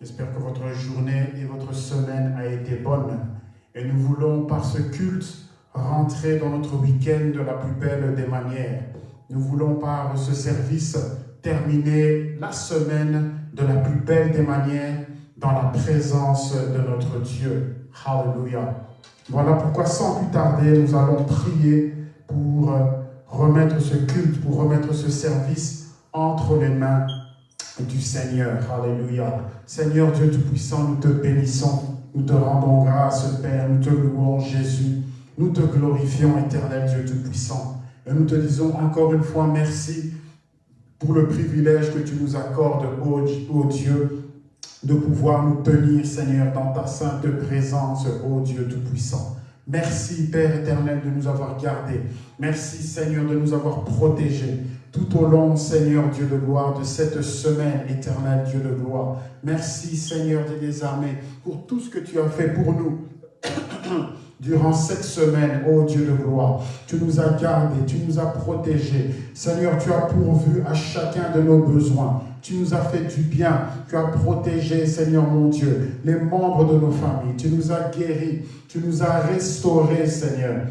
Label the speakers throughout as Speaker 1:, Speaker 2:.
Speaker 1: J'espère que votre journée et votre semaine a été bonne. Et nous voulons, par ce culte, rentrer dans notre week-end de la plus belle des manières. Nous voulons, par ce service, terminer la semaine de la plus belle des manières dans la présence de notre Dieu. Alléluia. Voilà pourquoi, sans plus tarder, nous allons prier pour euh, remettre ce culte, pour remettre ce service entre les mains du Seigneur. Alléluia. Seigneur Dieu Tout-Puissant, nous te bénissons, nous te rendons grâce, Père, nous te louons, Jésus. Nous te glorifions, éternel Dieu Tout-Puissant. Et nous te disons encore une fois merci pour le privilège que tu nous accordes, ô Dieu, de pouvoir nous tenir, Seigneur, dans ta sainte présence, ô Dieu Tout-Puissant. Merci, Père éternel, de nous avoir gardés. Merci, Seigneur, de nous avoir protégés tout au long, Seigneur Dieu de gloire, de cette semaine éternelle, Dieu de gloire. Merci, Seigneur des armées, pour tout ce que tu as fait pour nous. durant cette semaine, ô Dieu de gloire. Tu nous as gardés, tu nous as protégés. Seigneur, tu as pourvu à chacun de nos besoins. Tu nous as fait du bien. Tu as protégé, Seigneur mon Dieu, les membres de nos familles. Tu nous as guéris. Tu nous as restaurés, Seigneur.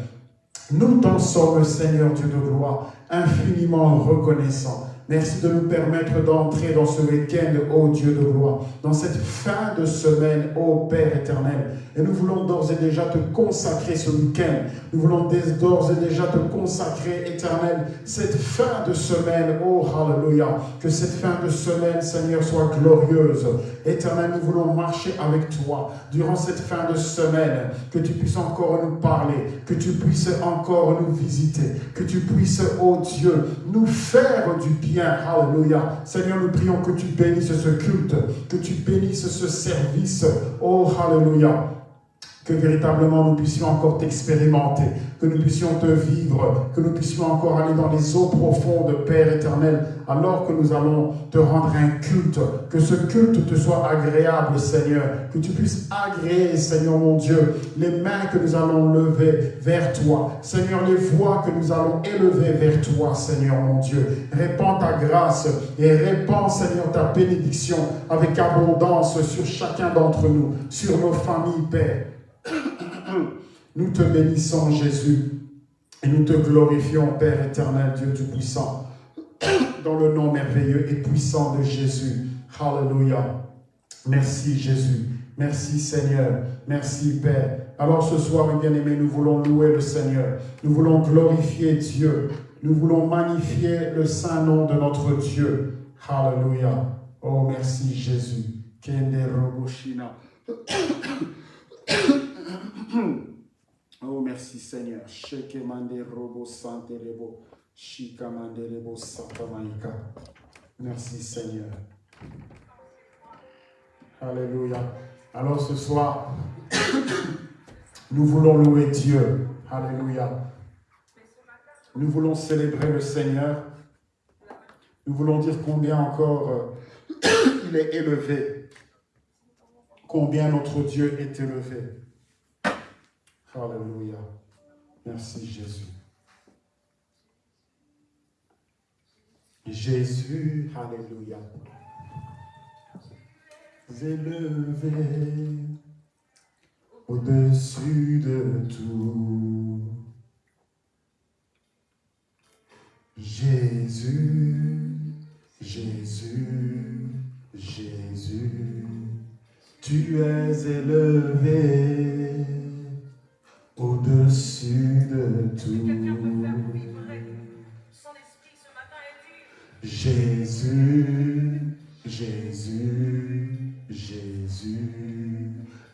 Speaker 1: Nous t'en sommes, Seigneur Dieu de gloire, infiniment reconnaissants. Merci de nous permettre d'entrer dans ce week-end, ô Dieu de gloire, dans cette fin de semaine, ô Père éternel. Et nous voulons d'ores et déjà te consacrer ce week-end. Nous voulons d'ores et déjà te consacrer, éternel, cette fin de semaine, ô Hallelujah. Que cette fin de semaine, Seigneur, soit glorieuse. Éternel, nous voulons marcher avec toi durant cette fin de semaine. Que tu puisses encore nous parler, que tu puisses encore nous visiter, que tu puisses, ô Dieu, nous faire du bien Alléluia. Seigneur, nous prions que tu bénisses ce culte, que tu bénisses ce service. Oh, Alléluia que véritablement nous puissions encore t'expérimenter, que nous puissions te vivre, que nous puissions encore aller dans les eaux profondes, Père éternel, alors que nous allons te rendre un culte, que ce culte te soit agréable, Seigneur, que tu puisses agréer, Seigneur mon Dieu, les mains que nous allons lever vers toi, Seigneur, les voix que nous allons élever vers toi, Seigneur mon Dieu. Répands ta grâce et répands, Seigneur, ta bénédiction avec abondance sur chacun d'entre nous, sur nos familles, Père. Nous te bénissons, Jésus, et nous te glorifions, Père éternel, Dieu Tout-Puissant, dans le nom merveilleux et puissant de Jésus. Hallelujah. Merci, Jésus. Merci, Seigneur. Merci, Père. Alors ce soir, mes bien-aimés, nous voulons louer le Seigneur. Nous voulons glorifier Dieu. Nous voulons magnifier le saint nom de notre Dieu. Hallelujah. Oh, merci, Jésus. Oh, merci Seigneur. Merci Seigneur. Alléluia. Alors ce soir, nous voulons louer Dieu. Alléluia. Nous voulons célébrer le Seigneur. Nous voulons dire combien encore euh, il est élevé. Combien notre Dieu est élevé. Alléluia. Merci Jésus. Jésus, Alléluia. Élevé au-dessus de tout. Jésus, Jésus, Jésus, tu es élevé au-dessus de tout. Jésus, Jésus, Jésus,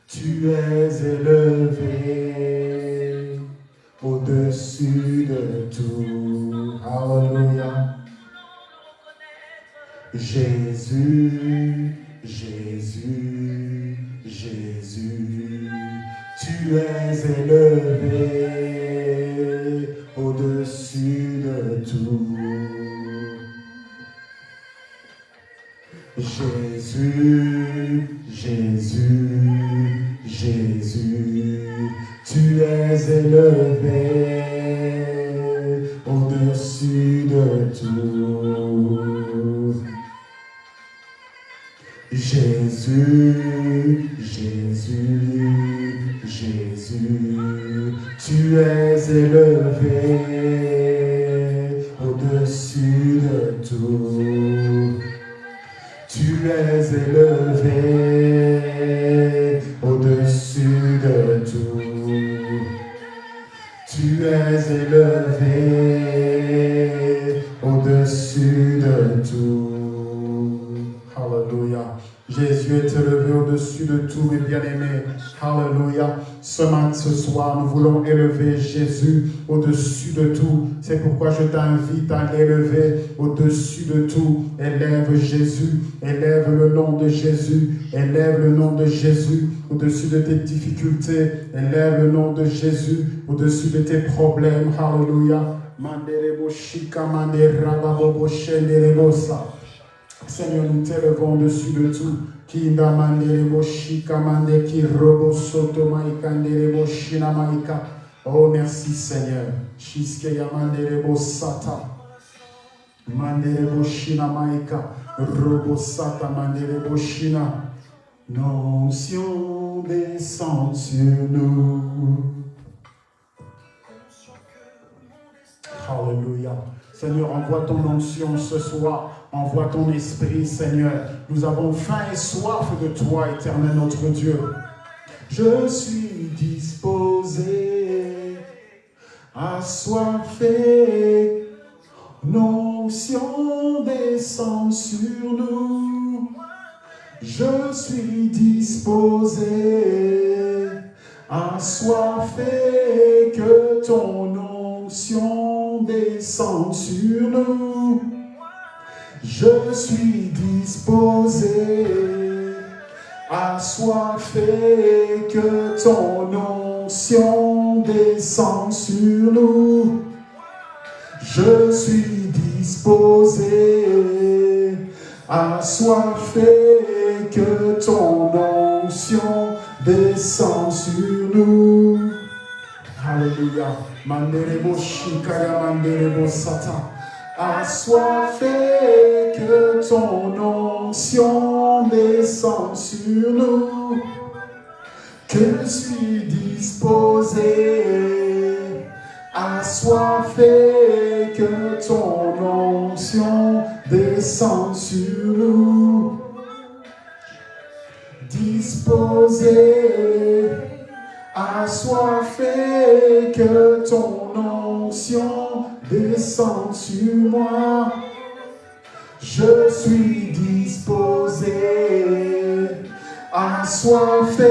Speaker 1: tu es élevé au-dessus de tout. Alléluia. Jésus, Jésus, tu es élevé au-dessus de tout. Jésus, Jésus, Jésus, tu es élevé au-dessus de tout. Jésus, Jésus, es de tout. C'est pourquoi je t'invite à l'élever au-dessus de tout. Élève Jésus, élève le nom de Jésus, élève le nom de Jésus au-dessus de tes difficultés, élève le nom de Jésus au-dessus de tes problèmes. Alléluia. Seigneur, nous t'élevons au-dessus de tout. Kinda mandere mande ki robo soto maika. Oh merci Seigneur. Shiske ya mandere sata. Mandere shina maika. Robo sata mandere shina. L'onction descend sur nous. Alléluia. Seigneur, envoie ton onction ce soir. Envoie ton esprit, Seigneur. Nous avons faim et soif de toi, éternel notre Dieu. Je suis disposé, assoiffé. L'onction descend sur nous. Je suis disposé, assoiffé, que ton onction descende sur nous. Je suis disposé, assoiffé, que ton onction descende sur nous. Je suis disposé, assoiffé, que ton onction descende sur nous. Alléluia. Manderebo shikaya manderebo sata assoiffé, que ton onction descende sur nous, que je suis disposé, assoiffé, que ton onction descende sur nous, disposé, assoiffé, que ton onction descends sur moi. Je suis disposé, assoiffé,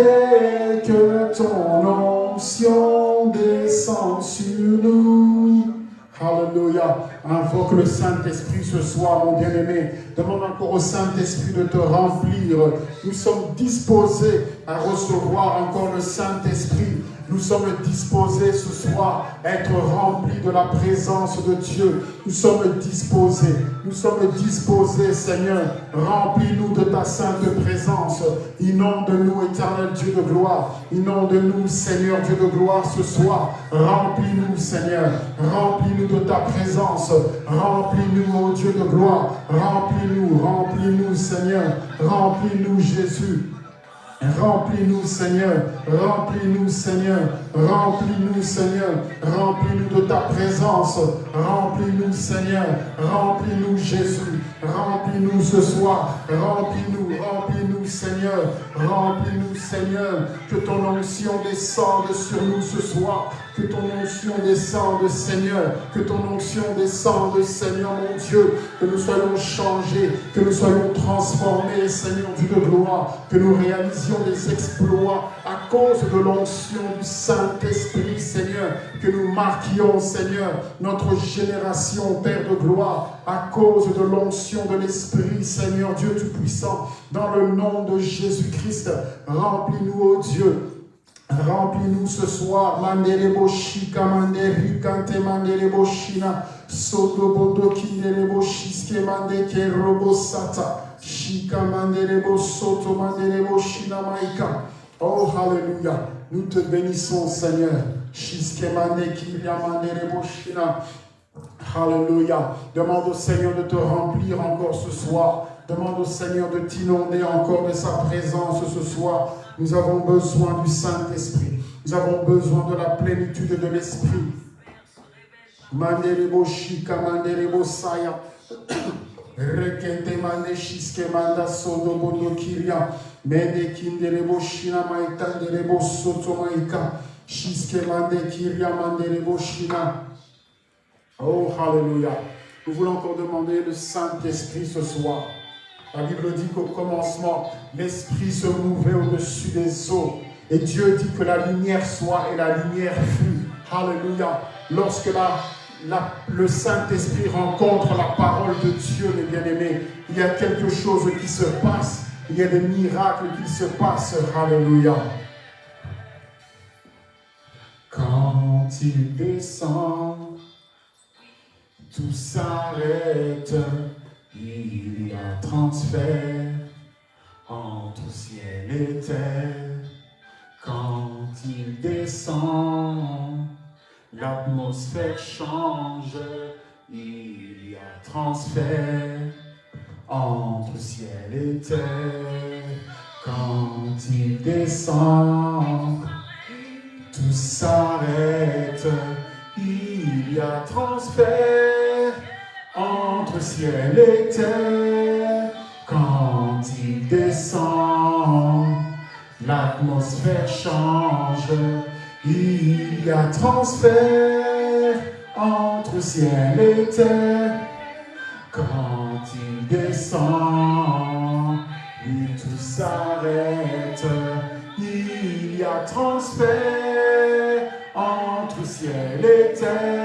Speaker 1: que ton onction descende sur nous. Alléluia. Invoque le Saint-Esprit ce soir, mon bien-aimé. Demande encore au Saint-Esprit de te remplir. Nous sommes disposés à recevoir encore le Saint-Esprit. Nous sommes disposés ce soir à être remplis de la présence de Dieu. Nous sommes disposés. Nous sommes disposés, Seigneur. Remplis-nous de ta sainte présence. Inonde-nous, éternel Dieu de gloire. Inonde-nous, Seigneur Dieu de gloire, ce soir. Remplis-nous, Seigneur. Remplis-nous de ta présence. Remplis-nous, ô Dieu de gloire. Remplis-nous, remplis-nous, Seigneur. Remplis-nous, Jésus. Remplis-nous, Seigneur. Remplis-nous, Seigneur. Remplis-nous, Seigneur. Remplis-nous de ta présence. Remplis-nous, Seigneur. Remplis-nous, Jésus. Remplis-nous ce soir. Remplis-nous, remplis-nous, Seigneur. Remplis-nous, Seigneur. Que ton onction descende sur nous ce soir. Que ton onction descende, Seigneur. Que ton onction descende, Seigneur mon Dieu. Que nous soyons changés. Que nous soyons transformés, Seigneur Dieu de gloire. Que nous réalisions des exploits à cause de l'onction du Saint-Esprit, Seigneur. Que nous marquions, Seigneur, notre génération, Père de gloire, à cause de l'onction de l'Esprit, Seigneur Dieu Tout-Puissant. Dans le nom de Jésus-Christ, remplis-nous, ô Dieu, Remplis-nous ce soir. Manderebo shika manderi kante shina. Soto bodo kinderebo shiske mandeke robo sata. Shika manderebo soto manderebo shina maika. Oh, hallelujah. Nous te bénissons, Seigneur. Alléluia. Demande au Seigneur de te remplir encore ce soir. Demande au Seigneur de t'inonder encore de sa présence ce soir. Nous avons besoin du Saint-Esprit. Nous avons besoin de la plénitude de l'Esprit. Oh, Alléluia. Nous voulons encore demander le Saint-Esprit ce soir. La Bible dit qu'au commencement, l'Esprit se mouvait au-dessus des eaux. Et Dieu dit que la lumière soit et la lumière fut. Alléluia. Lorsque le Saint-Esprit rencontre la parole de Dieu, les bien-aimés, il y a quelque chose qui se passe. Il y a des miracles qui se passent. Alléluia. Quand il descend, tout s'arrête. Il y a transfert entre ciel et terre. Quand il descend, l'atmosphère change, il y a transfert entre ciel et terre. Quand il descend, tout s'arrête, il y a transfert ciel et terre. Quand il descend, l'atmosphère change, il y a transfert entre ciel et terre. Quand il descend, et tout s'arrête, il y a transfert entre ciel et terre.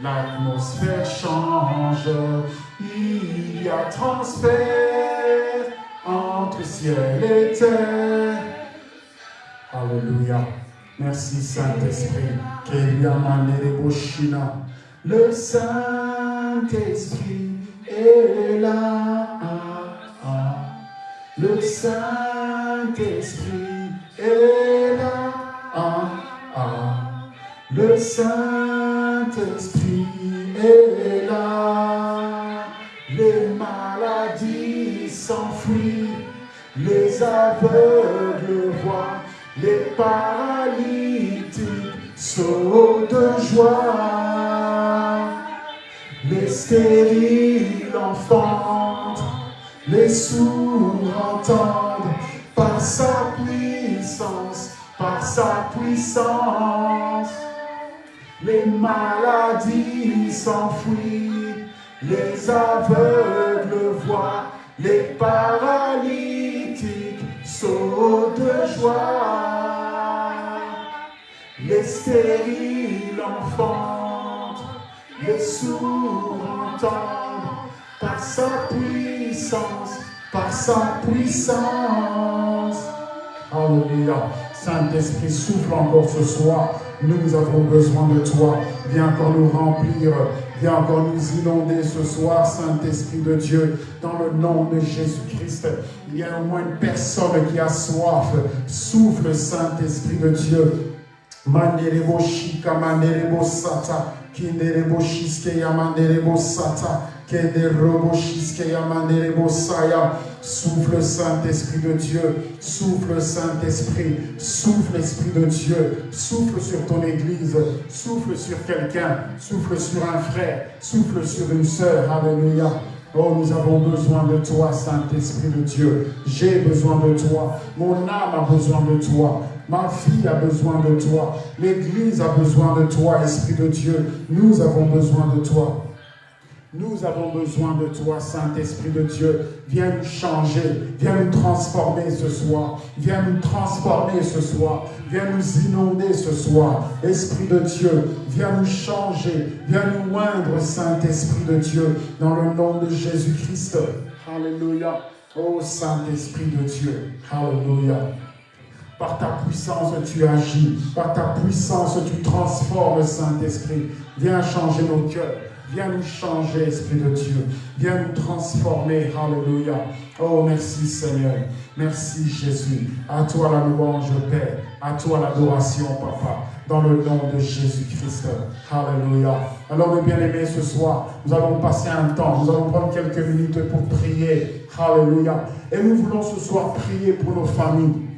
Speaker 1: L'atmosphère change, il y a transfert entre ciel et terre. Alléluia. Merci Saint-Esprit. Le Saint-Esprit est là. Le Saint-Esprit est là. Le Saint-Esprit est là. Les maladies s'enfuient, les aveugles voient, les paralytiques sautent de joie, les stériles enfantent, les sourds entendent. Par sa puissance, par sa puissance. Les maladies s'enfuient, les aveugles voient, les paralytiques sautent de joie. Les stériles enfantent, les sourds entendent, par sa puissance, par sa puissance. Alléluia. Saint-Esprit, souffle encore ce soir. Nous avons besoin de toi. Viens encore nous remplir Viens encore nous inonder ce soir, Saint-Esprit de Dieu, dans le nom de Jésus-Christ. Il y a au moins une personne qui a soif. Souffle, Saint-Esprit de Dieu. Manderebo shika, manderebo sata, shiske sata, Souffle Saint-Esprit de Dieu, souffle Saint-Esprit, souffle Esprit de Dieu, souffle sur ton Église, souffle sur quelqu'un, souffle sur un frère, souffle sur une sœur. Alléluia. Oh, nous avons besoin de toi, Saint-Esprit de Dieu. J'ai besoin de toi. Mon âme a besoin de toi. Ma fille a besoin de toi. L'Église a besoin de toi, Esprit de Dieu. Nous avons besoin de toi. Nous avons besoin de toi, Saint-Esprit de Dieu. Viens nous changer, viens nous transformer ce soir. Viens nous transformer ce soir. Viens nous inonder ce soir. Esprit de Dieu, viens nous changer. Viens nous moindre, Saint-Esprit de Dieu, dans le nom de Jésus-Christ. Alléluia. Oh Saint-Esprit de Dieu. Alléluia. Par ta puissance, tu agis. Par ta puissance, tu transformes, Saint-Esprit. Viens changer nos cœurs. Viens nous changer, Esprit de Dieu. Viens nous transformer. Alléluia. Oh, merci Seigneur. Merci Jésus. À toi la louange, Père. À toi l'adoration, Papa. Dans le nom de Jésus-Christ. Alléluia. Alors, mes bien-aimés, ce soir, nous allons passer un temps. Nous allons prendre quelques minutes pour prier. Alléluia. Et nous voulons ce soir prier pour nos familles.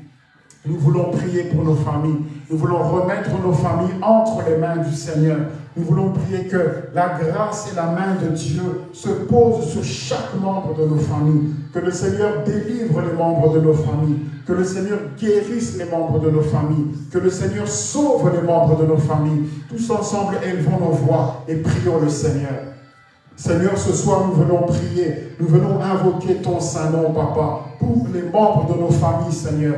Speaker 1: Nous voulons prier pour nos familles. Nous voulons remettre nos familles entre les mains du Seigneur. Nous voulons prier que la grâce et la main de Dieu se posent sur chaque membre de nos familles. Que le Seigneur délivre les membres de nos familles. Que le Seigneur guérisse les membres de nos familles. Que le Seigneur sauve les membres de nos familles. Tous ensemble, élevons nos voix et prions le Seigneur. Seigneur, ce soir, nous venons prier. Nous venons invoquer ton Saint-Nom, Papa, pour les membres de nos familles, Seigneur.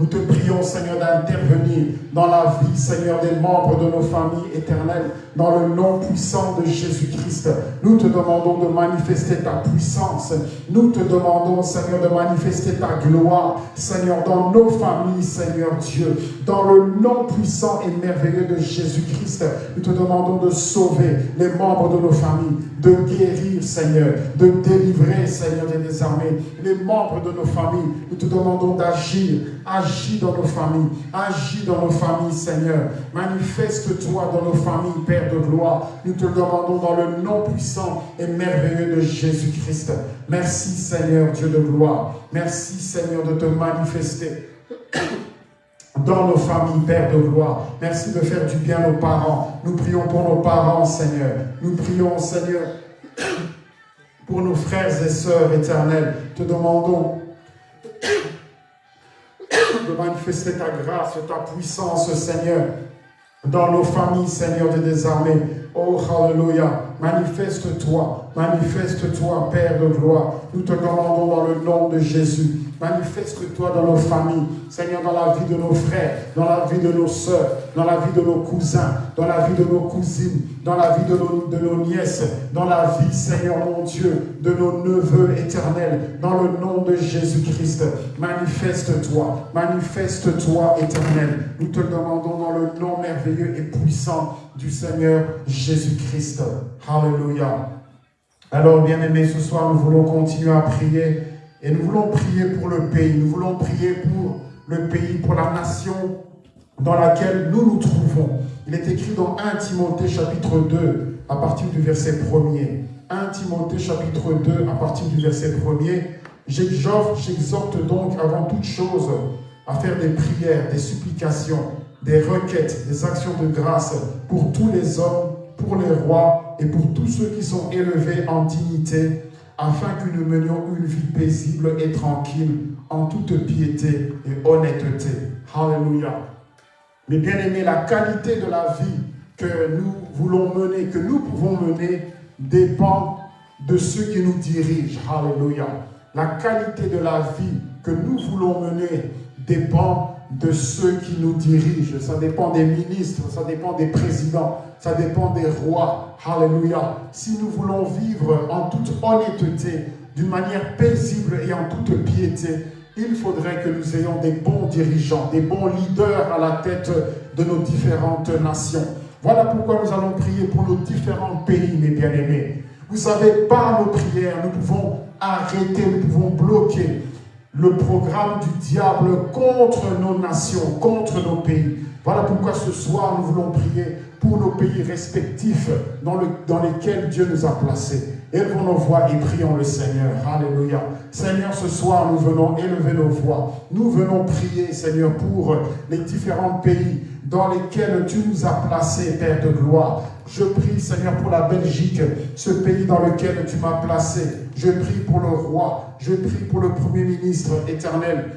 Speaker 1: Nous te prions, Seigneur, d'intervenir dans la vie, Seigneur, des membres de nos familles éternelles, dans le nom puissant de Jésus-Christ. Nous te demandons de manifester ta puissance. Nous te demandons, Seigneur, de manifester ta gloire, Seigneur, dans nos familles, Seigneur Dieu. Dans le nom puissant et merveilleux de Jésus-Christ, nous te demandons de sauver les membres de nos familles, de guérir, Seigneur, de délivrer, Seigneur des armées, les membres de nos familles. Nous te demandons d'agir, agis dans nos familles, agis dans nos familles, Seigneur. Manifeste-toi dans nos familles, Père de gloire. Nous te demandons dans le nom puissant et merveilleux de Jésus-Christ. Merci, Seigneur, Dieu de gloire. Merci, Seigneur, de te manifester dans nos familles, Père de gloire. Merci de faire du bien aux parents. Nous prions pour nos parents, Seigneur. Nous prions, Seigneur, pour nos frères et sœurs éternels. Te demandons de manifester ta grâce, ta puissance, Seigneur, dans nos familles, Seigneur de désarmés. Oh, Alléluia. Manifeste-toi, manifeste-toi, Père de gloire. Nous te demandons dans le nom de Jésus. Manifeste-toi dans nos familles, Seigneur, dans la vie de nos frères, dans la vie de nos soeurs, dans la vie de nos cousins, dans la vie de nos cousines, dans la vie de nos, de nos nièces, dans la vie, Seigneur mon Dieu, de nos neveux éternels, dans le nom de Jésus-Christ. Manifeste-toi, manifeste-toi éternel. Nous te demandons dans le nom merveilleux et puissant du Seigneur Jésus-Christ. Alléluia. Alors, bien-aimés, ce soir, nous voulons continuer à prier et nous voulons prier pour le pays. Nous voulons prier pour le pays, pour la nation dans laquelle nous nous trouvons. Il est écrit dans 1 Timothée chapitre 2 à partir du verset 1er. 1 Timothée chapitre 2 à partir du verset 1er. J'exhorte donc avant toute chose à faire des prières, des supplications, des requêtes, des actions de grâce pour tous les hommes, pour les rois et pour tous ceux qui sont élevés en dignité, afin que nous menions une vie paisible et tranquille, en toute piété et honnêteté. Alléluia. Mais bien aimé, la qualité de la vie que nous voulons mener, que nous pouvons mener, dépend de ceux qui nous dirigent. Alléluia. La qualité de la vie que nous voulons mener dépend de ceux qui nous dirigent. Ça dépend des ministres, ça dépend des présidents, ça dépend des rois. Alléluia. Si nous voulons vivre en toute honnêteté, d'une manière paisible et en toute piété, il faudrait que nous ayons des bons dirigeants, des bons leaders à la tête de nos différentes nations. Voilà pourquoi nous allons prier pour nos différents pays, mes bien-aimés. Vous savez, par nos prières, nous pouvons arrêter, nous pouvons bloquer le programme du diable contre nos nations, contre nos pays. Voilà pourquoi ce soir, nous voulons prier pour nos pays respectifs dans, le, dans lesquels Dieu nous a placés. Élevons nos voix et prions le Seigneur. Alléluia. Seigneur, ce soir, nous venons élever nos voix. Nous venons prier, Seigneur, pour les différents pays dans lesquels tu nous as placés, Père de gloire. Je prie, Seigneur, pour la Belgique, ce pays dans lequel tu m'as placé. Je prie pour le roi. Je prie pour le Premier ministre éternel.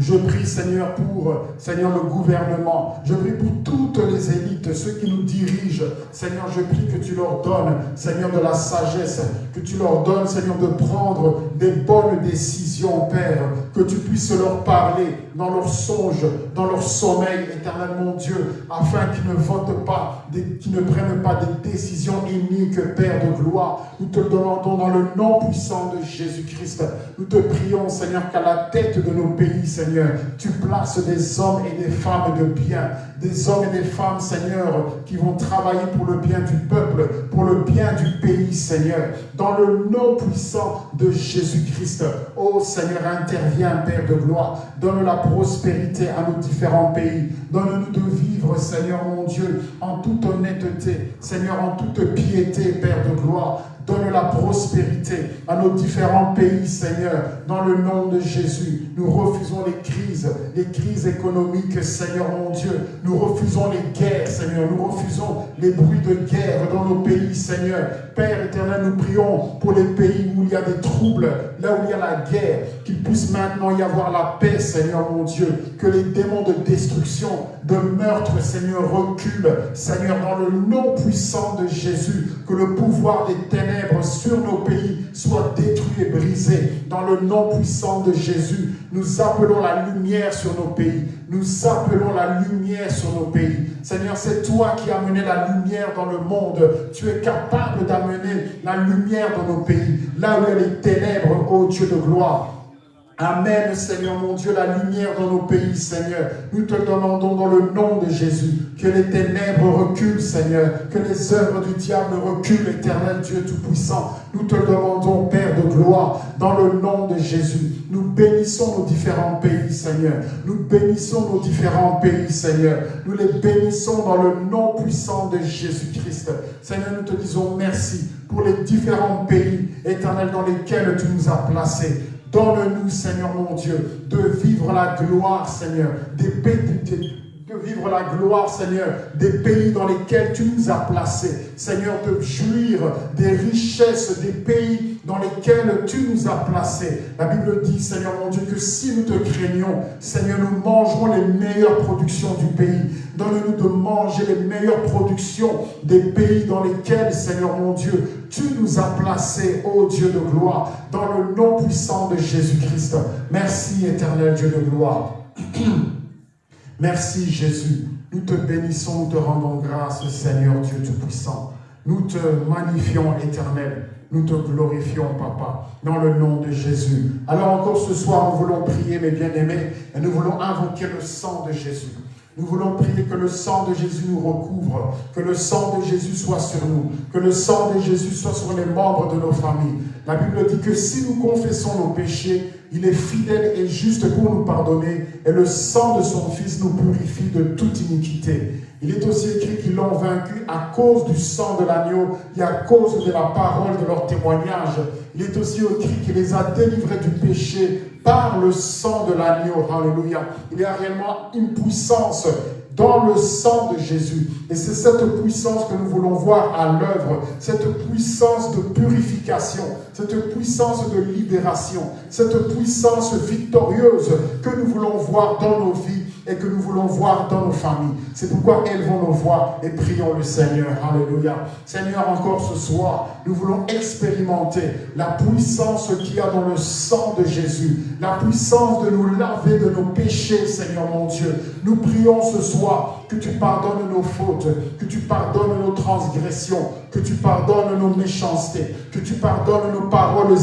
Speaker 1: Je prie, Seigneur, pour, Seigneur, le gouvernement. Je prie pour toutes les élites, ceux qui nous dirigent. Seigneur, je prie que tu leur donnes, Seigneur, de la sagesse, que tu leur donnes, Seigneur, de prendre des bonnes décisions, Père, que tu puisses leur parler dans leurs songes, dans leur sommeil, éternel mon Dieu, afin qu'ils ne votent pas, qu'ils ne prennent pas des décisions iniques, Père de gloire. Nous te demandons dans le nom puissant de Jésus-Christ. Nous te prions, Seigneur, qu'à la tête de nos pays, Seigneur, Seigneur, tu places des hommes et des femmes de bien, des hommes et des femmes, Seigneur, qui vont travailler pour le bien du peuple, pour le bien du pays, Seigneur, dans le nom puissant de Jésus-Christ. Oh Seigneur, interviens, Père de gloire, donne la prospérité à nos différents pays, donne-nous de vivre, Seigneur mon Dieu, en toute honnêteté, Seigneur, en toute piété, Père de gloire, Donne la prospérité à nos différents pays, Seigneur, dans le nom de Jésus. Nous refusons les crises, les crises économiques, Seigneur mon Dieu. Nous refusons les guerres, Seigneur. Nous refusons les bruits de guerre dans nos pays, Seigneur. Père éternel, nous prions pour les pays où il y a des troubles, là où il y a la guerre, qu'il puisse maintenant y avoir la paix, Seigneur mon Dieu. Que les démons de destruction, de meurtre, Seigneur, reculent, Seigneur, dans le nom puissant de Jésus. Que le pouvoir des ténèbres sur nos pays soit détruit et brisé. Dans le nom puissant de Jésus, nous appelons la lumière sur nos pays. Nous appelons la lumière sur nos pays. Seigneur, c'est toi qui as amené la lumière dans le monde. Tu es capable d'amener la lumière dans nos pays. Là où il y les ténèbres, ô Dieu de gloire. Amène, Seigneur mon Dieu, la lumière dans nos pays, Seigneur. Nous te demandons dans le nom de Jésus que les ténèbres reculent, Seigneur, que les œuvres du diable reculent, éternel Dieu Tout-Puissant. Nous te demandons, Père de gloire, dans le nom de Jésus. Nous bénissons nos différents pays, Seigneur. Nous bénissons nos différents pays, Seigneur. Nous les bénissons dans le nom puissant de Jésus-Christ. Seigneur, nous te disons merci pour les différents pays, éternels, dans lesquels tu nous as placés. Donne-nous, Seigneur mon Dieu, de vivre la gloire, Seigneur, des pays, de vivre la gloire, Seigneur, des pays dans lesquels tu nous as placés. Seigneur, de jouir des richesses des pays dans lesquels tu nous as placés. La Bible dit, Seigneur mon Dieu, que si nous te craignons, Seigneur, nous mangerons les meilleures productions du pays. Donne-nous de manger les meilleures productions des pays dans lesquels, Seigneur mon Dieu, tu nous as placés, ô Dieu de gloire, dans le nom puissant de Jésus-Christ. Merci, éternel Dieu de gloire. Merci Jésus. Nous te bénissons, nous te rendons grâce, Seigneur Dieu Tout-Puissant. Nous te magnifions, éternel. Nous te glorifions, Papa, dans le nom de Jésus. Alors encore ce soir, nous voulons prier, mes bien-aimés, et nous voulons invoquer le sang de Jésus. Nous voulons prier que le sang de Jésus nous recouvre, que le sang de Jésus soit sur nous, que le sang de Jésus soit sur les membres de nos familles. La Bible dit que si nous confessons nos péchés, il est fidèle et juste pour nous pardonner, et le sang de son Fils nous purifie de toute iniquité. Il est aussi écrit qu'ils l'ont vaincu à cause du sang de l'agneau et à cause de la parole de leur témoignage. Il est aussi écrit qu'il les a délivrés du péché par le sang de l'agneau. Alléluia. Il y a réellement une puissance dans le sang de Jésus. Et c'est cette puissance que nous voulons voir à l'œuvre, cette puissance de purification, cette puissance de libération, cette puissance victorieuse que nous voulons voir dans nos vies et que nous voulons voir dans nos familles. C'est pourquoi elles vont nous voir et prions le Seigneur. Alléluia. Seigneur, encore ce soir, nous voulons expérimenter la puissance qu'il y a dans le sang de Jésus, la puissance de nous laver de nos péchés, Seigneur mon Dieu. Nous prions ce soir que tu pardonnes nos fautes, que tu pardonnes nos transgressions, que tu pardonnes nos méchancetés, que tu pardonnes nos paroles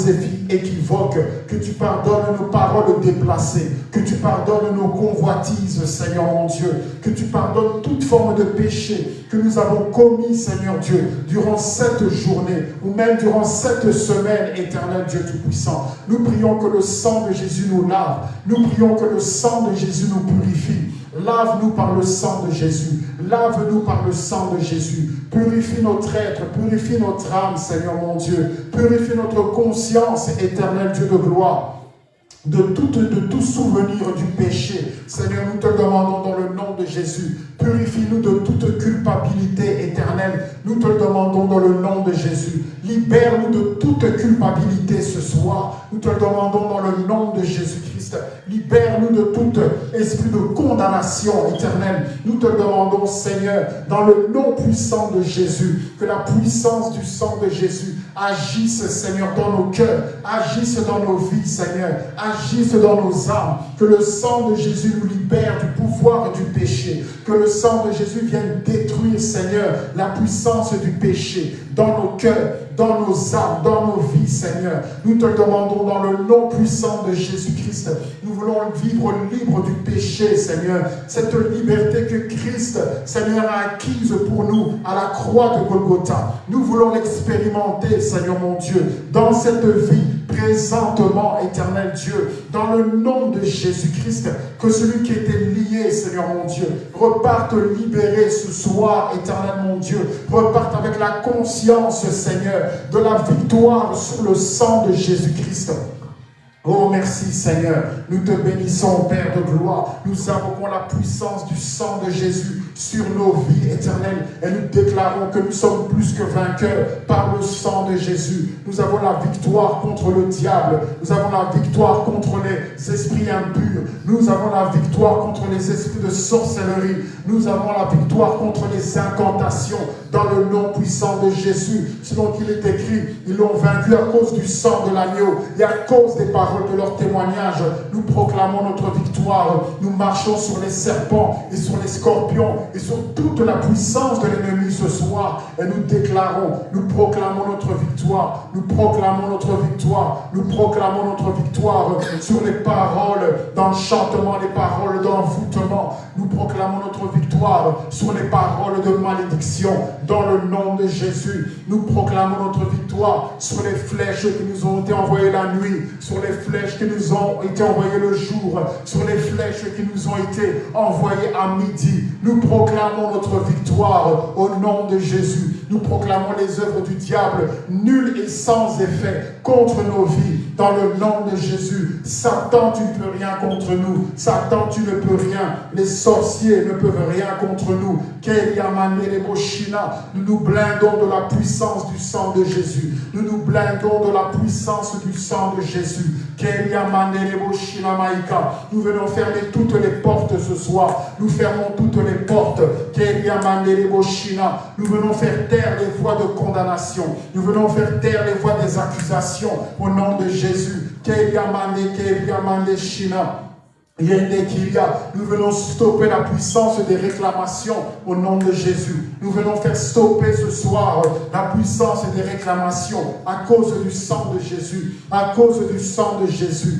Speaker 1: équivoques, que tu pardonnes nos paroles déplacées, que tu pardonnes nos convoitises, Seigneur mon Dieu, que tu pardonnes toute forme de péché que nous avons commis, Seigneur Dieu, durant cette journée ou même durant cette semaine, éternel Dieu Tout-Puissant. Nous prions que le sang de Jésus nous lave. Nous prions que le sang de Jésus nous purifie. Lave-nous par le sang de Jésus. Lave-nous par le sang de Jésus. Purifie notre être, purifie notre âme, Seigneur mon Dieu. Purifie notre conscience, éternel Dieu de gloire de tout, de tout souvenir du péché. Seigneur, nous te demandons dans le nom de Jésus, purifie-nous de toute culpabilité éternelle. Nous te demandons dans le nom de Jésus. Libère-nous de toute culpabilité ce soir. Nous te demandons dans le nom de Jésus-Christ. Libère-nous de tout esprit de condamnation éternelle. Nous te demandons, Seigneur, dans le nom puissant de Jésus, que la puissance du sang de Jésus agisse, Seigneur, dans nos cœurs, agisse dans nos vies, Seigneur, agisse dans nos âmes. Que le sang de Jésus nous libère du pouvoir du péché. Que le sang de Jésus vienne détruire, Seigneur, la puissance du péché dans nos cœurs, dans nos âmes, dans nos vies, Seigneur. Nous te demandons dans le nom puissant de Jésus-Christ. Nous voulons vivre libre du péché, Seigneur. Cette liberté que Christ, Seigneur, a acquise pour nous à la croix de Golgotha. Nous voulons l'expérimenter, Seigneur mon Dieu, dans cette vie présentement, éternel Dieu, dans le nom de Jésus-Christ, que celui qui était lié, Seigneur mon Dieu, reparte libéré ce soir, éternel mon Dieu, reparte avec la conscience, Seigneur, de la victoire sur le sang de Jésus-Christ. Oh, merci Seigneur. Nous te bénissons, Père de gloire. Nous invoquons la puissance du sang de Jésus sur nos vies éternelles et nous déclarons que nous sommes plus que vainqueurs par le sang de Jésus. Nous avons la victoire contre le diable. Nous avons la victoire contre les esprits impurs. Nous avons la victoire contre les esprits de sorcellerie. Nous avons la victoire contre les incantations dans le nom puissant de Jésus. Selon qu'il est écrit, ils l'ont vaincu à cause du sang de l'agneau et à cause des paroles de leur témoignage. Nous proclamons notre victoire. Nous marchons sur les serpents et sur les scorpions et sur toute la puissance de l'ennemi ce soir. Et nous déclarons, nous proclamons notre victoire. Nous proclamons notre victoire. Nous proclamons notre victoire sur les paroles d'enchantement, les paroles d'envoûtement. Nous proclamons notre victoire sur les paroles de malédiction dans le nom de Jésus. Nous proclamons notre victoire sur les flèches qui nous ont été envoyées la nuit, sur les flèches qui nous ont été envoyées le jour, sur les flèches qui nous ont été envoyées à midi. Nous proclamons notre victoire au nom de Jésus. Nous proclamons les œuvres du diable nulles et sans effet contre nos vies dans le nom de Jésus. Satan, tu ne peux rien contre nous. Satan, tu ne peux rien. Les sorciers ne peuvent rien contre nous. Nous nous blindons de la puissance du sang de Jésus. Nous nous blindons de la puissance du sang de Jésus. Nous venons fermer toutes les portes ce soir. Nous fermons toutes les portes. Nous venons faire les voix de condamnation. Nous venons faire taire les voix des accusations au nom de Jésus. Nous venons stopper la puissance des réclamations au nom de Jésus. Nous venons faire stopper ce soir la puissance des réclamations à cause du sang de Jésus. À cause du sang de Jésus.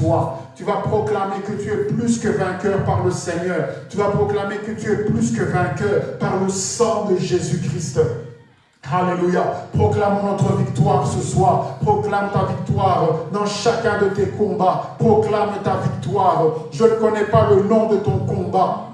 Speaker 1: Tu vas proclamer que tu es plus que vainqueur par le Seigneur. Tu vas proclamer que tu es plus que vainqueur par le sang de Jésus-Christ. Alléluia. Proclamons notre victoire ce soir. Proclame ta victoire dans chacun de tes combats. Proclame ta victoire. Je ne connais pas le nom de ton combat.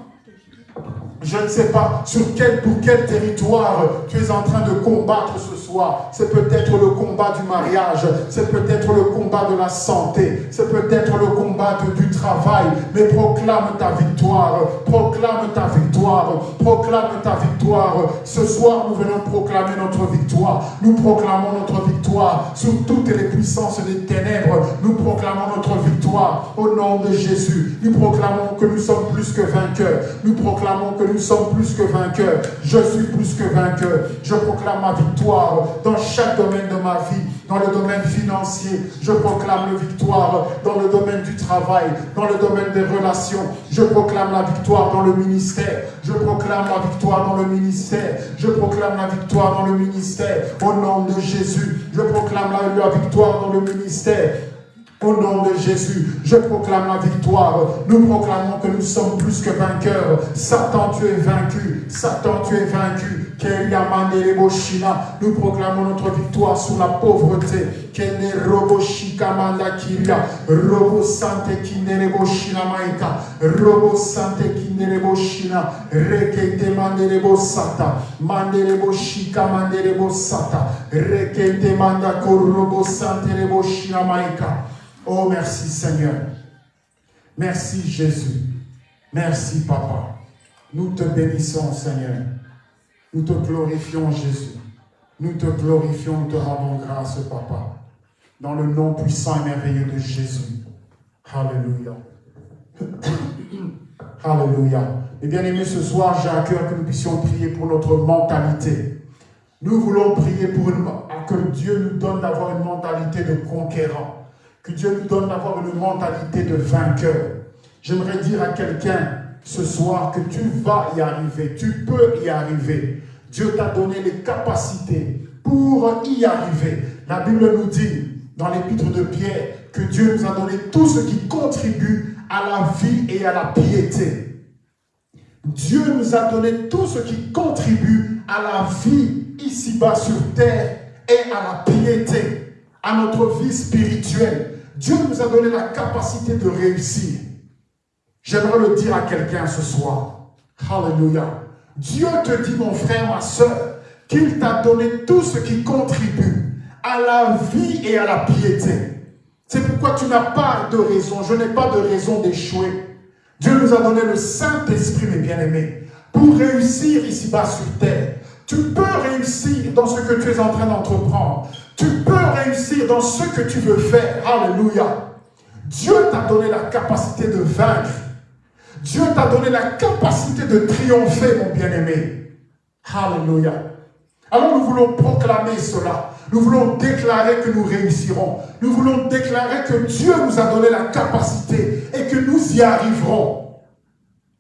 Speaker 1: Je ne sais pas sur quel, pour quel territoire tu es en train de combattre ce soir. C'est peut-être le combat du mariage, c'est peut-être le combat de la santé, c'est peut-être le combat du travail. Mais proclame ta victoire, proclame ta victoire, proclame ta victoire. Ce soir, nous venons proclamer notre victoire. Nous proclamons notre victoire sur toutes les puissances des ténèbres. Nous proclamons notre victoire au nom de Jésus. Nous proclamons que nous sommes plus que vainqueurs. Nous proclamons que nous sommes plus que vainqueurs. Je suis plus que vainqueur. Je proclame ma victoire dans chaque domaine de ma vie. Dans le domaine financier, je proclame la victoire. Dans le domaine du travail, dans le domaine des relations, je proclame la victoire dans le ministère. Je proclame la victoire dans le ministère. Je proclame la victoire dans le ministère. Au nom de Jésus, je proclame la, la victoire dans le ministère. Au nom de Jésus, je proclame la victoire. Nous proclamons que nous sommes plus que vainqueurs. Satan, tu es vaincu. Satan, tu es vaincu. Nous proclamons notre victoire sur la pauvreté. Robo sante kinerebo shina maika. Robo sante kinerebo. Rekete manderebo sata. Manderebo shika manderebo sata. Rekete manda robo sante rebo. Oh merci Seigneur. Merci Jésus. Merci Papa. Nous te bénissons Seigneur. Nous te glorifions, Jésus. Nous te glorifions, nous te rendons grâce, Papa. Dans le nom puissant et merveilleux de Jésus. Alléluia. Alléluia. Et bien aimés, ce soir, j'ai à cœur que nous puissions prier pour notre mentalité. Nous voulons prier pour que Dieu nous donne d'avoir une mentalité de conquérant. Que Dieu nous donne d'avoir une mentalité de vainqueur. J'aimerais dire à quelqu'un ce soir que tu vas y arriver, tu peux y arriver. Dieu t'a donné les capacités pour y arriver. La Bible nous dit, dans l'épître de Pierre, que Dieu nous a donné tout ce qui contribue à la vie et à la piété. Dieu nous a donné tout ce qui contribue à la vie ici-bas sur terre et à la piété, à notre vie spirituelle. Dieu nous a donné la capacité de réussir. J'aimerais le dire à quelqu'un ce soir. Alléluia. Dieu te dit, mon frère, ma soeur, qu'il t'a donné tout ce qui contribue à la vie et à la piété. C'est pourquoi tu n'as pas de raison, je n'ai pas de raison d'échouer. Dieu nous a donné le Saint-Esprit, mes bien-aimés, pour réussir ici-bas sur terre. Tu peux réussir dans ce que tu es en train d'entreprendre. Tu peux réussir dans ce que tu veux faire. Alléluia. Dieu t'a donné la capacité de vaincre. Dieu t'a donné la capacité de triompher, mon bien-aimé. Alléluia. Alors nous voulons proclamer cela. Nous voulons déclarer que nous réussirons. Nous voulons déclarer que Dieu nous a donné la capacité et que nous y arriverons.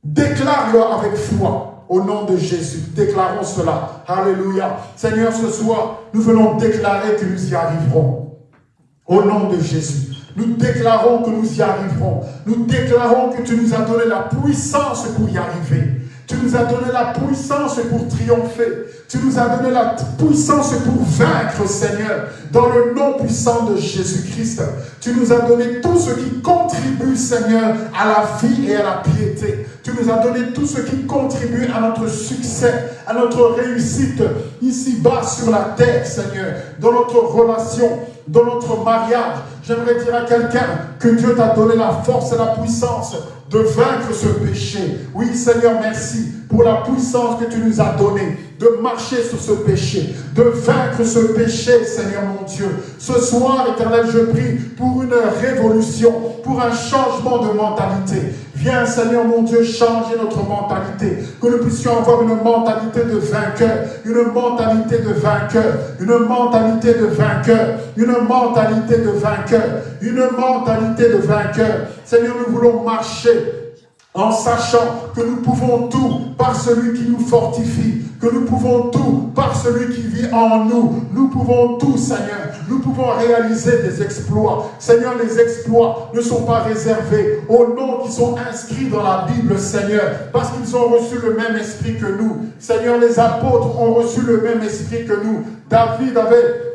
Speaker 1: Déclare-le avec foi au nom de Jésus. Déclarons cela. Alléluia. Seigneur, ce soir, nous voulons déclarer que nous y arriverons. Au nom de Jésus. Nous déclarons que nous y arriverons. Nous déclarons que tu nous as donné la puissance pour y arriver. Tu nous as donné la puissance pour triompher. Tu nous as donné la puissance pour vaincre, Seigneur, dans le nom puissant de Jésus-Christ. Tu nous as donné tout ce qui contribue, Seigneur, à la vie et à la piété. Tu nous as donné tout ce qui contribue à notre succès, à notre réussite, ici-bas sur la terre, Seigneur, dans notre relation, dans notre mariage. J'aimerais dire à quelqu'un que Dieu t'a donné la force et la puissance de vaincre ce péché. Oui, Seigneur, merci pour la puissance que tu nous as donnée de marcher sur ce péché, de vaincre ce péché, Seigneur mon Dieu. Ce soir, éternel, je prie pour une révolution, pour un changement de mentalité. Viens, Seigneur mon Dieu, changer notre mentalité, que nous puissions avoir une mentalité de vainqueur, une mentalité de vainqueur, une mentalité de vainqueur, une mentalité de vainqueur, une mentalité de vainqueur. Seigneur, nous voulons marcher en sachant que nous pouvons tout par celui qui nous fortifie, que nous pouvons tout par celui qui vit en nous. Nous pouvons tout, Seigneur. Nous pouvons réaliser des exploits. Seigneur, les exploits ne sont pas réservés aux noms qui sont inscrits dans la Bible, Seigneur, parce qu'ils ont reçu le même esprit que nous. Seigneur, les apôtres ont reçu le même esprit que nous. David avait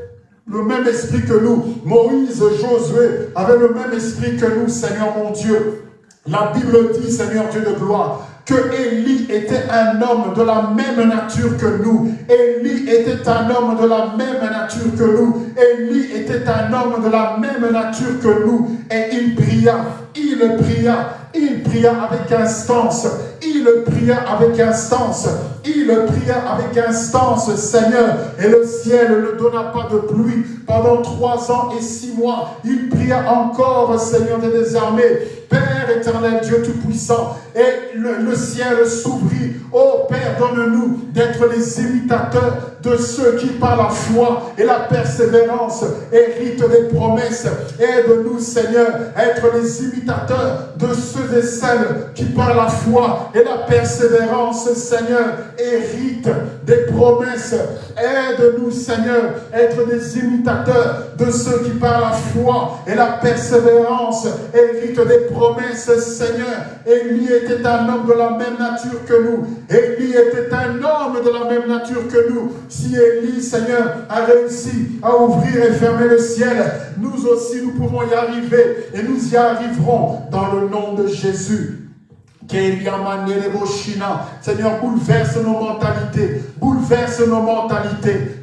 Speaker 1: le même esprit que nous. Moïse, Josué avaient le même esprit que nous, Seigneur mon Dieu. La Bible dit, Seigneur Dieu de gloire, que Élie était un homme de la même nature que nous. Élie était un homme de la même nature que nous. Élie était un homme de la même nature que nous. Et il pria, il pria, il pria avec instance. Il pria avec instance. Il pria avec instance, Seigneur. Et le ciel ne donna pas de pluie pendant trois ans et six mois. Il pria encore, Seigneur des armées. Père éternel, Dieu Tout-Puissant, et le, ciel s'ouvrit. Oh Père, donne-nous d'être les imitateurs de ceux qui, par la foi et la persévérance, héritent des promesses. Aide-nous, Seigneur, à être les imitateurs de ceux et celles qui, par la foi et la persévérance, Seigneur, héritent des promesses. Aide-nous, Seigneur, être des imitateurs de ceux qui, par la foi et la persévérance, héritent des promesses, Seigneur. Élie était un homme de la même nature que nous. Élie était un homme de la même nature que nous. Si Élie, Seigneur, a réussi à ouvrir et fermer le ciel, nous aussi, nous pouvons y arriver et nous y arriverons dans le nom de Jésus. Seigneur, bouleverse nos mentalités, bouleverse nos mentalités.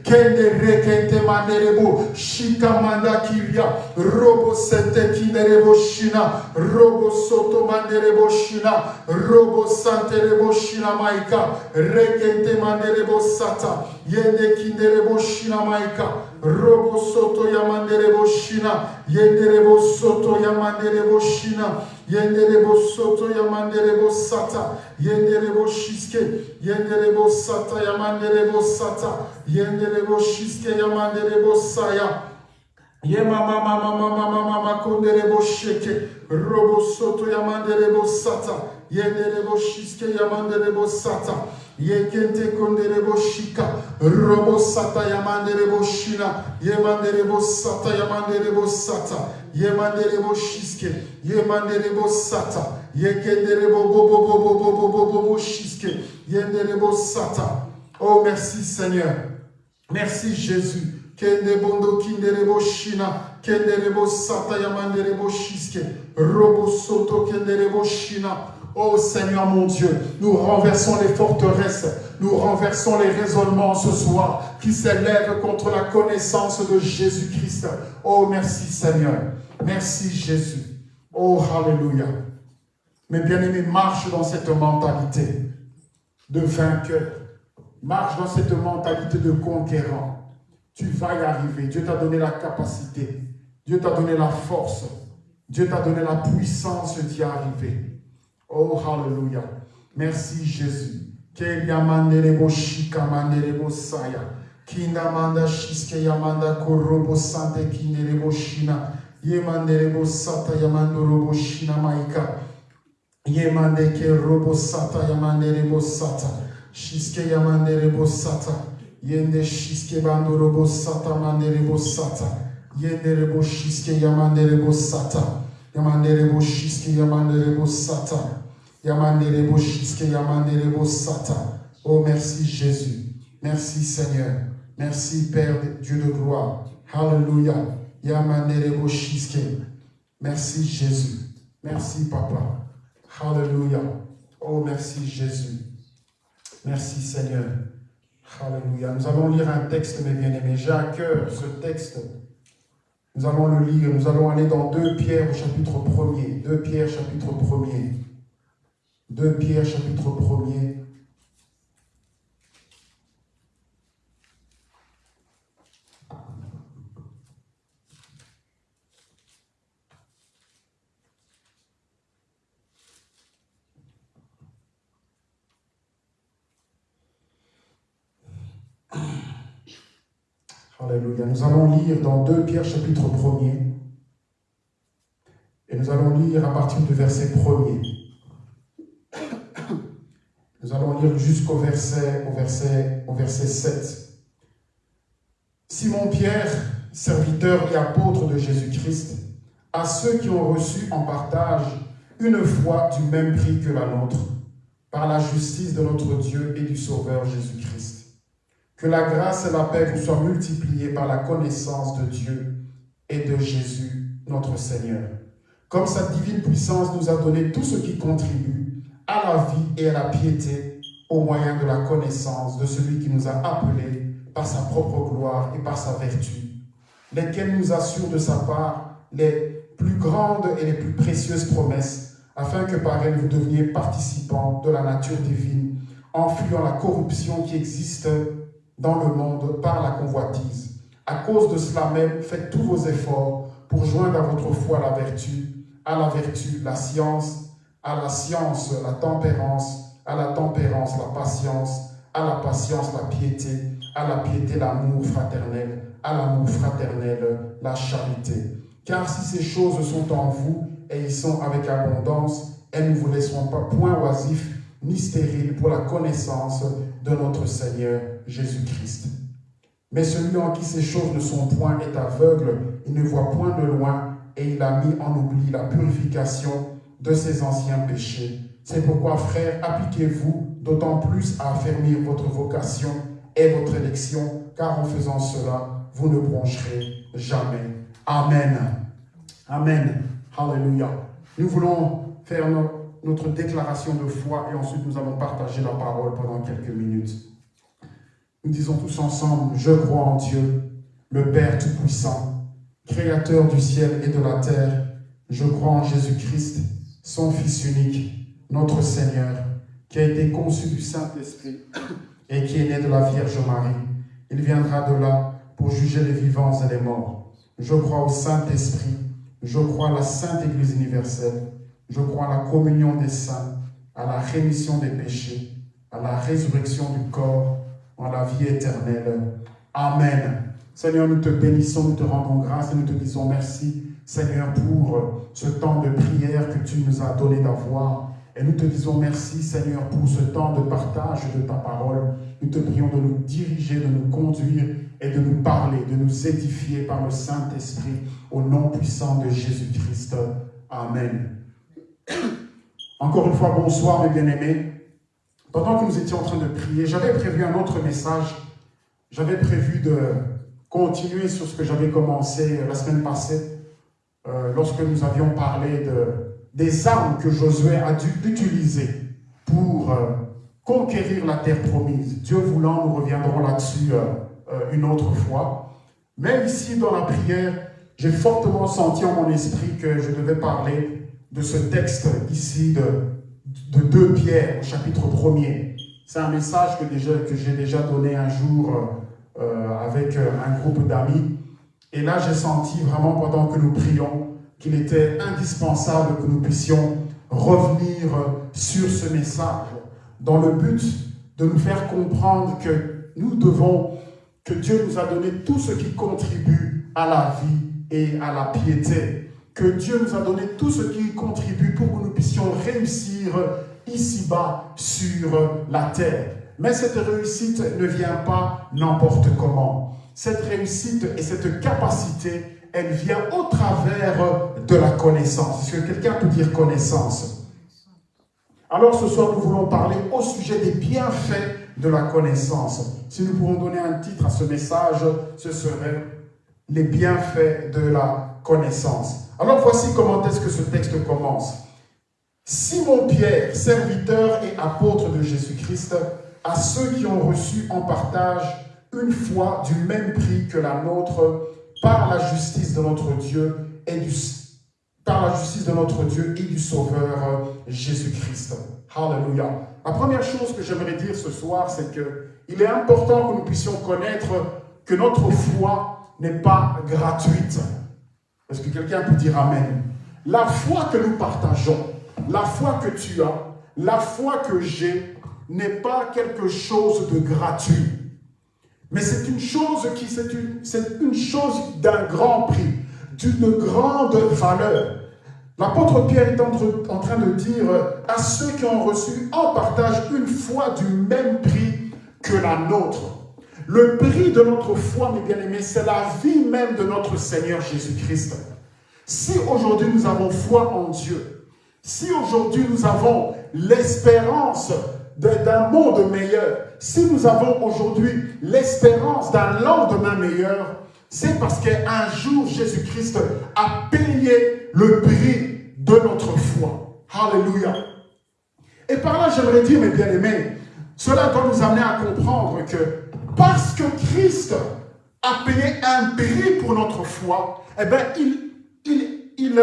Speaker 1: Shikamanda kiria, robo sete kinerebo shina, robo soto manderebo shina, robo santerebo shina maika, rekente manderebo sata, yende kinerebo shina maika, robo soto yamanderebo shina, yenderebo soto yamanderebo shina, yenderebo soto yamanderebo sata, yenderebo shiske, yenderebo sata yamanderebo sata, yenderebo shiske yamanderebo saya, Ye mama mama mama mama mama konderebo sheke robo soto yamanderebo sata yenderebo shiske yamanderebo sata Yekente konderebo shika, robo sata yamanderebo shina, yemanderebo sata yamanderebo sata, yemanderebo shiske, yemanderebo sata, yekenderebo bobo bobo bobo bobo bobo shiske, yenderebo sata. Oh merci Seigneur, merci Jésus. Kende bondo kinderebo shina, kenderebo sata yamanderebo shiske, robo soto kenderebo shina. Oh Seigneur mon Dieu, nous renversons les forteresses, nous renversons les raisonnements ce soir qui s'élèvent contre la connaissance de Jésus-Christ. Oh merci Seigneur, merci Jésus. Oh Alléluia. Mes bien-aimés, marche dans cette mentalité de vainqueur. Marche dans cette mentalité de conquérant. Tu vas y arriver. Dieu t'a donné la capacité. Dieu t'a donné la force. Dieu t'a donné la puissance d'y arriver. Oh, hallelujah. Merci Jésus. Ke yamanderebo shika manderebo saya. Kinda manda shiske yamanda korobo sante kinderebo shina. Yemanderebo sata yamandorobo shina maika. Yemande ke robo sata yamanderebo sata. Shiske yamanderebo sata. Yende shiske bandorobo sata manderebo sata. Yenderebo shiske yamanderebo sata. Yamanderebo shiske yamanderebo sata. Yamanderebo shiske yamanderebo sata. Oh, merci Jésus. Merci Seigneur. Merci Père Dieu de gloire. Hallelujah. Yamanderebo shiske. Merci Jésus. Merci Papa. Hallelujah. Oh, merci Jésus. Merci Seigneur. Hallelujah. Nous allons lire un texte, mes bien-aimés. J'ai à cœur ce texte. Nous allons le lire. Nous allons aller dans 2 Pierre au chapitre 1er. 2 Pierre chapitre 1er. 2 Pierre chapitre 1er. Alléluia. Nous allons lire dans 2 Pierre chapitre 1er. Et nous allons lire à partir du verset 1er. Nous allons lire jusqu'au verset, au verset, au verset 7. Simon-Pierre, serviteur et apôtre de Jésus-Christ, à ceux qui ont reçu en partage une foi du même prix que la nôtre, par la justice de notre Dieu et du Sauveur Jésus-Christ. Que la grâce et la paix vous soient multipliées par la connaissance de Dieu et de Jésus, notre Seigneur. Comme sa divine puissance nous a donné tout ce qui contribue à la vie et à la piété au moyen de la connaissance de celui qui nous a appelés par sa propre gloire et par sa vertu, lesquels nous assurent de sa part les plus grandes et les plus précieuses promesses, afin que par elles vous deveniez participants de la nature divine, en fuyant la corruption qui existe dans le monde par la convoitise. À cause de cela même, faites tous vos efforts pour joindre à votre foi la vertu, à la vertu la science, à la science, la tempérance, à la tempérance, la patience, à la patience, la piété, à la piété, l'amour fraternel, à l'amour fraternel, la charité. Car si ces choses sont en vous et ils sont avec abondance, elles ne vous laisseront pas point oisifs ni stériles pour la connaissance de notre Seigneur Jésus-Christ. Mais celui en qui ces choses ne sont point est aveugle, il ne voit point de loin et il a mis en oubli la purification de ses anciens péchés. C'est pourquoi, frères, appliquez-vous d'autant plus à affermir votre vocation et votre élection, car en faisant cela, vous ne broncherez jamais. Amen. Amen. Alléluia. Nous voulons faire notre déclaration de foi et ensuite nous allons partager la parole pendant quelques minutes. Nous disons tous ensemble, je crois en Dieu, le Père Tout-Puissant, Créateur du ciel et de la terre. Je crois en Jésus-Christ, son Fils unique, notre Seigneur, qui a été conçu du Saint-Esprit et qui est né de la Vierge Marie. Il viendra de là pour juger les vivants et les morts. Je crois au Saint-Esprit, je crois à la Sainte Église universelle, je crois à la communion des saints, à la rémission des péchés, à la résurrection du corps, à la vie éternelle. Amen. Seigneur, nous te bénissons, nous te rendons grâce et nous te disons merci, Seigneur, pour ce temps de prière que tu nous as donné d'avoir. Et nous te disons merci, Seigneur, pour ce temps de partage de ta parole. Nous te prions de nous diriger, de nous conduire et de nous parler, de nous édifier par le Saint-Esprit au nom puissant de Jésus-Christ. Amen. Encore une fois, bonsoir mes bien-aimés. Pendant que nous étions en train de prier, j'avais prévu un autre message. J'avais prévu de continuer sur ce que j'avais commencé la semaine passée, euh, lorsque nous avions parlé de, des armes que Josué a dû utiliser pour euh, conquérir la terre promise. Dieu voulant, nous reviendrons là-dessus euh, une autre fois. Mais ici, dans la prière, j'ai fortement senti en mon esprit que je devais parler de ce texte ici de, de 2 Pierre, au chapitre 1er. C'est un message que, que j'ai déjà donné un jour euh, avec un groupe d'amis. Et là, j'ai senti vraiment pendant que nous prions qu'il était indispensable que nous puissions revenir sur ce message dans le but de nous faire comprendre que nous devons que Dieu nous a donné tout ce qui contribue à la vie et à la piété. Que Dieu nous a donné tout ce qui contribue pour que nous puissions réussir ici-bas sur la terre. Mais cette réussite ne vient pas n'importe comment. Cette réussite et cette capacité, elle vient au travers de la connaissance. Est-ce que quelqu'un peut dire connaissance? Alors ce soir, nous voulons parler au sujet des bienfaits de la connaissance. Si nous pouvons donner un titre à ce message, ce serait « Les bienfaits de la connaissance ». Alors voici comment est-ce que ce texte commence. Simon-Pierre, serviteur et apôtre de Jésus-Christ, à ceux qui ont reçu en partage une foi du même prix que la nôtre par la justice de notre Dieu et du Sauveur Jésus-Christ. Alléluia. La première chose que j'aimerais dire ce soir, c'est qu'il est important que nous puissions connaître que notre foi n'est pas gratuite. Est-ce que quelqu'un peut dire Amen? La foi que nous partageons, la foi que tu as, la foi que j'ai, n'est pas quelque chose de gratuit. Mais c'est une chose qui, c'est une, chose d'un grand prix, d'une grande valeur. L'apôtre Pierre est en train de dire à ceux qui ont reçu en partage une foi du même prix que la nôtre. Le prix de notre foi, mes bien-aimés, c'est la vie même de notre Seigneur Jésus-Christ. Si aujourd'hui nous avons foi en Dieu, si aujourd'hui nous avons l'espérance d'un monde meilleur, si nous avons aujourd'hui l'espérance d'un lendemain meilleur, c'est parce qu'un jour Jésus-Christ a payé le prix de notre foi. Alléluia. Et par là, j'aimerais dire, mes bien-aimés, cela doit nous amener à comprendre que parce que Christ a payé un prix pour notre foi, eh bien, il, il, il,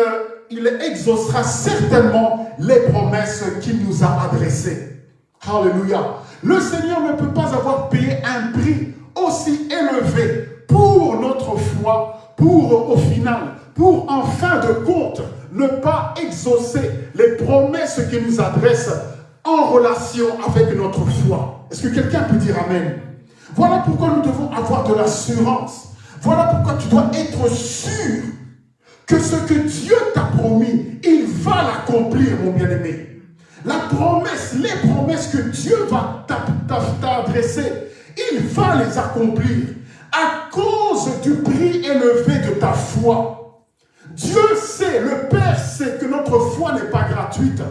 Speaker 1: il exaucera certainement les promesses qu'il nous a adressées. Alléluia. Le Seigneur ne peut pas avoir payé un prix aussi élevé pour notre foi, pour au final, pour en fin de compte, ne pas exaucer les promesses qu'il nous adresse en relation avec notre foi. Est-ce que quelqu'un peut dire Amen? Voilà pourquoi nous devons avoir de l'assurance. Voilà pourquoi tu dois être sûr que ce que Dieu t'a promis, il va l'accomplir, mon bien-aimé. La promesse, les promesses que Dieu va t'adresser, il va les accomplir à cause du prix élevé de ta foi. Dieu sait, le Père sait que notre foi n'est pas gratuite.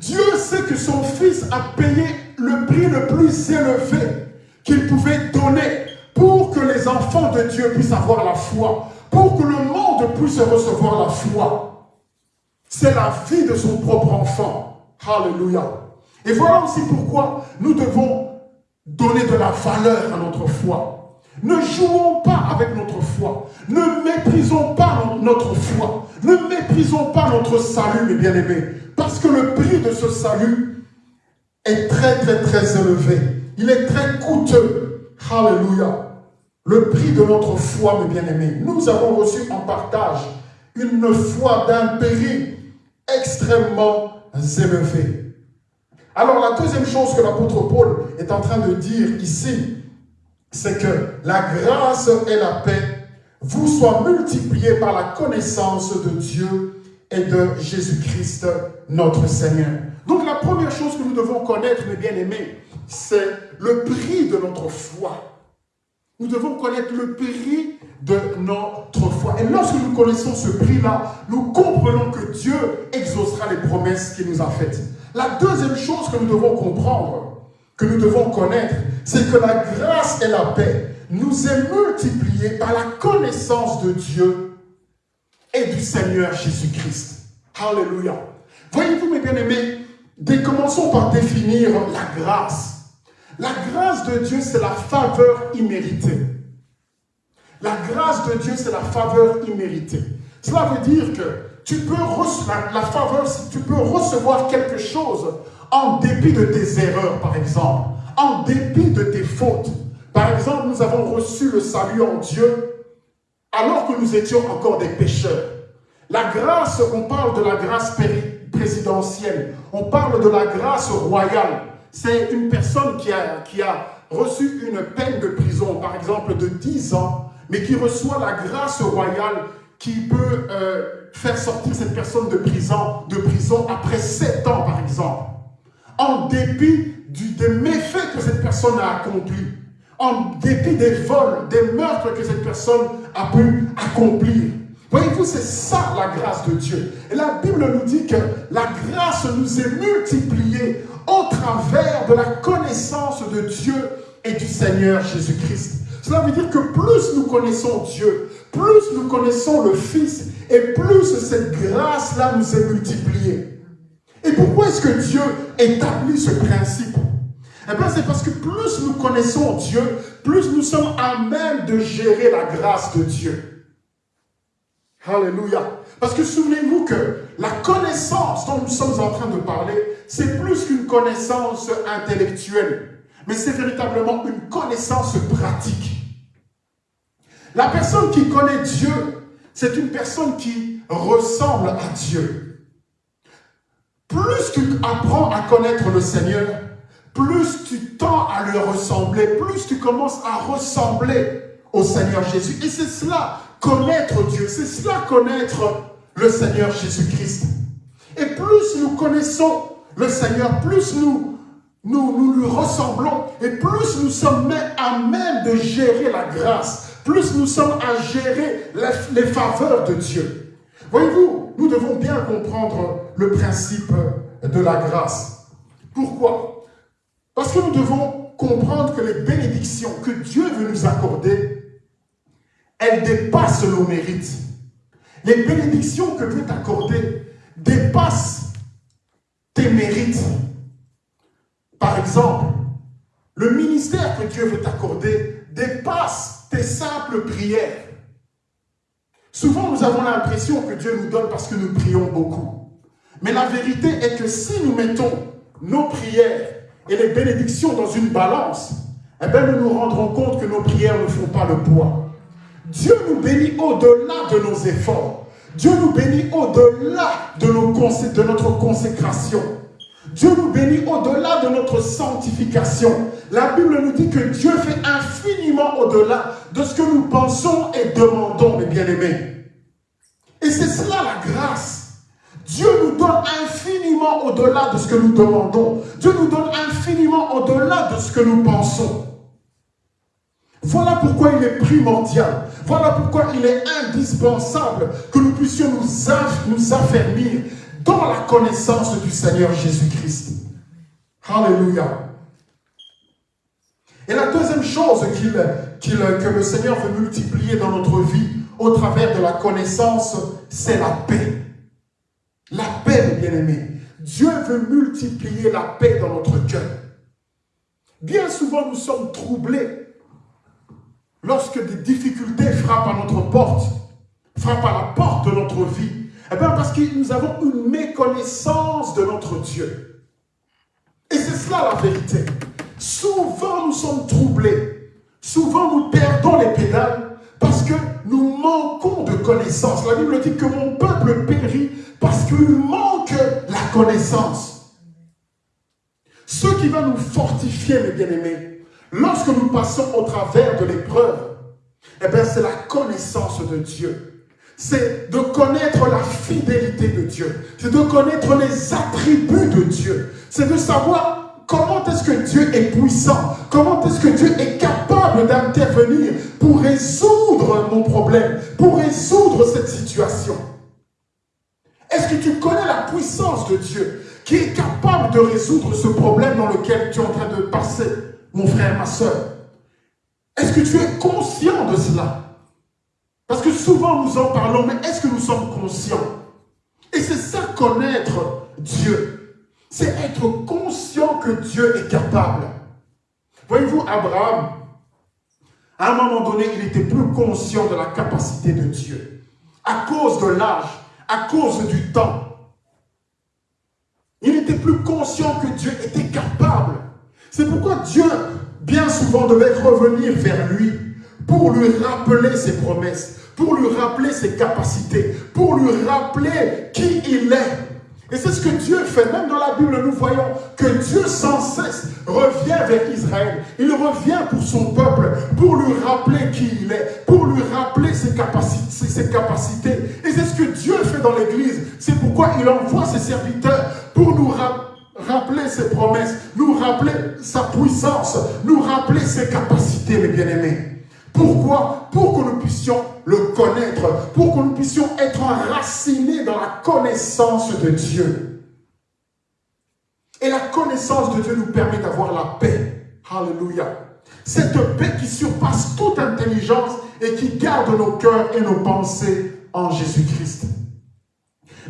Speaker 1: Dieu sait que son Fils a payé le prix le plus élevé qu'il pouvait donner pour que les enfants de Dieu puissent avoir la foi, pour que le monde puisse recevoir la foi. C'est la vie de son propre enfant. Alléluia. Et voilà aussi pourquoi nous devons donner de la valeur à notre foi. Ne jouons pas avec notre foi. Ne méprisons pas notre foi. Ne méprisons pas notre salut, mes bien-aimés. Parce que le prix de ce salut est très, très, très élevé. Il est très coûteux. Alléluia. Le prix de notre foi, mes bien-aimés. Nous avons reçu en partage une foi d'un péril extrêmement élevé. Alors la deuxième chose que l'apôtre Paul est en train de dire ici, c'est que la grâce et la paix vous soient multipliées par la connaissance de Dieu et de Jésus-Christ, notre Seigneur. Donc la première chose que nous devons connaître, mes bien-aimés, c'est le prix de notre foi. Nous devons connaître le prix de notre foi. Et lorsque nous connaissons ce prix-là, nous comprenons que Dieu exaucera les promesses qu'il nous a faites. La deuxième chose que nous devons comprendre, que nous devons connaître, c'est que la grâce et la paix nous est multipliée par la connaissance de Dieu et du Seigneur Jésus-Christ. Alléluia. Voyez-vous, mes bien-aimés, commençons par définir la grâce. La grâce de Dieu, c'est la faveur imméritée. La grâce de Dieu, c'est la faveur imméritée. Cela veut dire que tu peux la faveur, tu peux recevoir quelque chose en dépit de tes erreurs, par exemple, en dépit de tes fautes. Par exemple, nous avons reçu le salut en Dieu alors que nous étions encore des pécheurs. La grâce, on parle de la grâce présidentielle, on parle de la grâce royale. C'est une personne qui a, qui a reçu une peine de prison, par exemple de 10 ans, mais qui reçoit la grâce royale qui peut euh, faire sortir cette personne de prison, de prison après 7 ans, par exemple, en dépit du, des méfaits que cette personne a accomplis, en dépit des vols, des meurtres que cette personne a pu accomplir. Voyez-vous, c'est ça la grâce de Dieu. Et la Bible nous dit que la grâce nous est multipliée au travers de la connaissance de Dieu et du Seigneur Jésus-Christ. Cela veut dire que plus nous connaissons Dieu, plus nous connaissons le Fils, et plus cette grâce-là nous est multipliée. Et pourquoi est-ce que Dieu établit ce principe? Eh bien, c'est parce que plus nous connaissons Dieu, plus nous sommes à même de gérer la grâce de Dieu. Alléluia. Parce que souvenez-vous que la connaissance dont nous sommes en train de parler, c'est plus qu'une connaissance intellectuelle mais c'est véritablement une connaissance pratique. La personne qui connaît Dieu, c'est une personne qui ressemble à Dieu. Plus tu apprends à connaître le Seigneur, plus tu tends à lui ressembler, plus tu commences à ressembler au Seigneur Jésus. Et c'est cela, connaître Dieu, c'est cela connaître le Seigneur Jésus-Christ. Et plus nous connaissons le Seigneur, plus nous nous, nous lui ressemblons et plus nous sommes à même de gérer la grâce, plus nous sommes à gérer les, les faveurs de Dieu. Voyez-vous, nous devons bien comprendre le principe de la grâce. Pourquoi? Parce que nous devons comprendre que les bénédictions que Dieu veut nous accorder, elles dépassent nos mérites. Les bénédictions que Dieu t'accorder dépassent tes mérites. Par exemple, le ministère que Dieu veut t'accorder dépasse tes simples prières. Souvent, nous avons l'impression que Dieu nous donne parce que nous prions beaucoup. Mais la vérité est que si nous mettons nos prières et les bénédictions dans une balance, eh bien, nous nous rendrons compte que nos prières ne font pas le poids. Dieu nous bénit au-delà de nos efforts. Dieu nous bénit au-delà de, notre consécration. Dieu nous bénit au-delà de notre sanctification. La Bible nous dit que Dieu fait infiniment au-delà de ce que nous pensons et demandons, mes bien-aimés. Et c'est cela la grâce. Dieu nous donne infiniment au-delà de ce que nous demandons. Dieu nous donne infiniment au-delà de ce que nous pensons. Voilà pourquoi il est primordial. Voilà pourquoi il est indispensable que nous puissions nous, affermir dans la connaissance du Seigneur Jésus-Christ. Alléluia. Et la deuxième chose que le Seigneur veut multiplier dans notre vie au travers de la connaissance, c'est la paix. La paix, bien-aimés. Dieu veut multiplier la paix dans notre cœur. Bien souvent, nous sommes troublés lorsque des difficultés frappent à notre porte, frappent à la porte de notre vie. Eh bien, parce que nous avons une méconnaissance de notre Dieu. Et c'est cela la vérité. Souvent, nous sommes troublés. Souvent, nous perdons les pédales parce que nous manquons de connaissance. La Bible dit que mon peuple périt parce qu'il manque la connaissance. Ce qui va nous fortifier, mes bien-aimés, lorsque nous passons au travers de l'épreuve, eh bien, c'est la connaissance de Dieu. C'est de connaître la fidélité de Dieu. C'est de connaître les attributs de Dieu. C'est de savoir comment est-ce que Dieu est puissant. Comment est-ce que Dieu est capable d'intervenir pour résoudre mon problème, pour résoudre cette situation. Est-ce que tu connais la puissance de Dieu qui est capable de résoudre ce problème dans lequel tu es en train de passer, mon frère, ma soeur Est-ce que tu es conscient de cela? Parce que souvent nous en parlons, mais est-ce que nous sommes conscients? Et c'est ça connaître Dieu. C'est être conscient que Dieu est capable. Voyez-vous, Abraham, à un moment donné, il était plus conscient de la capacité de Dieu. À cause de l'âge, à cause du temps. Il n'était plus conscient que Dieu était capable. C'est pourquoi Dieu, bien souvent, devait revenir vers lui pour lui rappeler ses promesses, pour lui rappeler ses capacités, pour lui rappeler qui il est. Et c'est ce que Dieu fait. Même dans la Bible, nous voyons que Dieu sans cesse revient vers Israël. Il revient pour son peuple, pour lui rappeler qui il est, pour lui rappeler ses capacités. Et c'est ce que Dieu fait dans l'Église. C'est pourquoi il envoie ses serviteurs pour nous rappeler ses promesses, nous rappeler sa puissance, nous rappeler ses capacités, mes bien-aimés. Pourquoi? Pour que nous puissions le connaître, pour que nous puissions être enracinés dans la connaissance de Dieu. Et la connaissance de Dieu nous permet d'avoir la paix. Alléluia. Cette paix qui surpasse toute intelligence et qui garde nos cœurs et nos pensées en Jésus-Christ.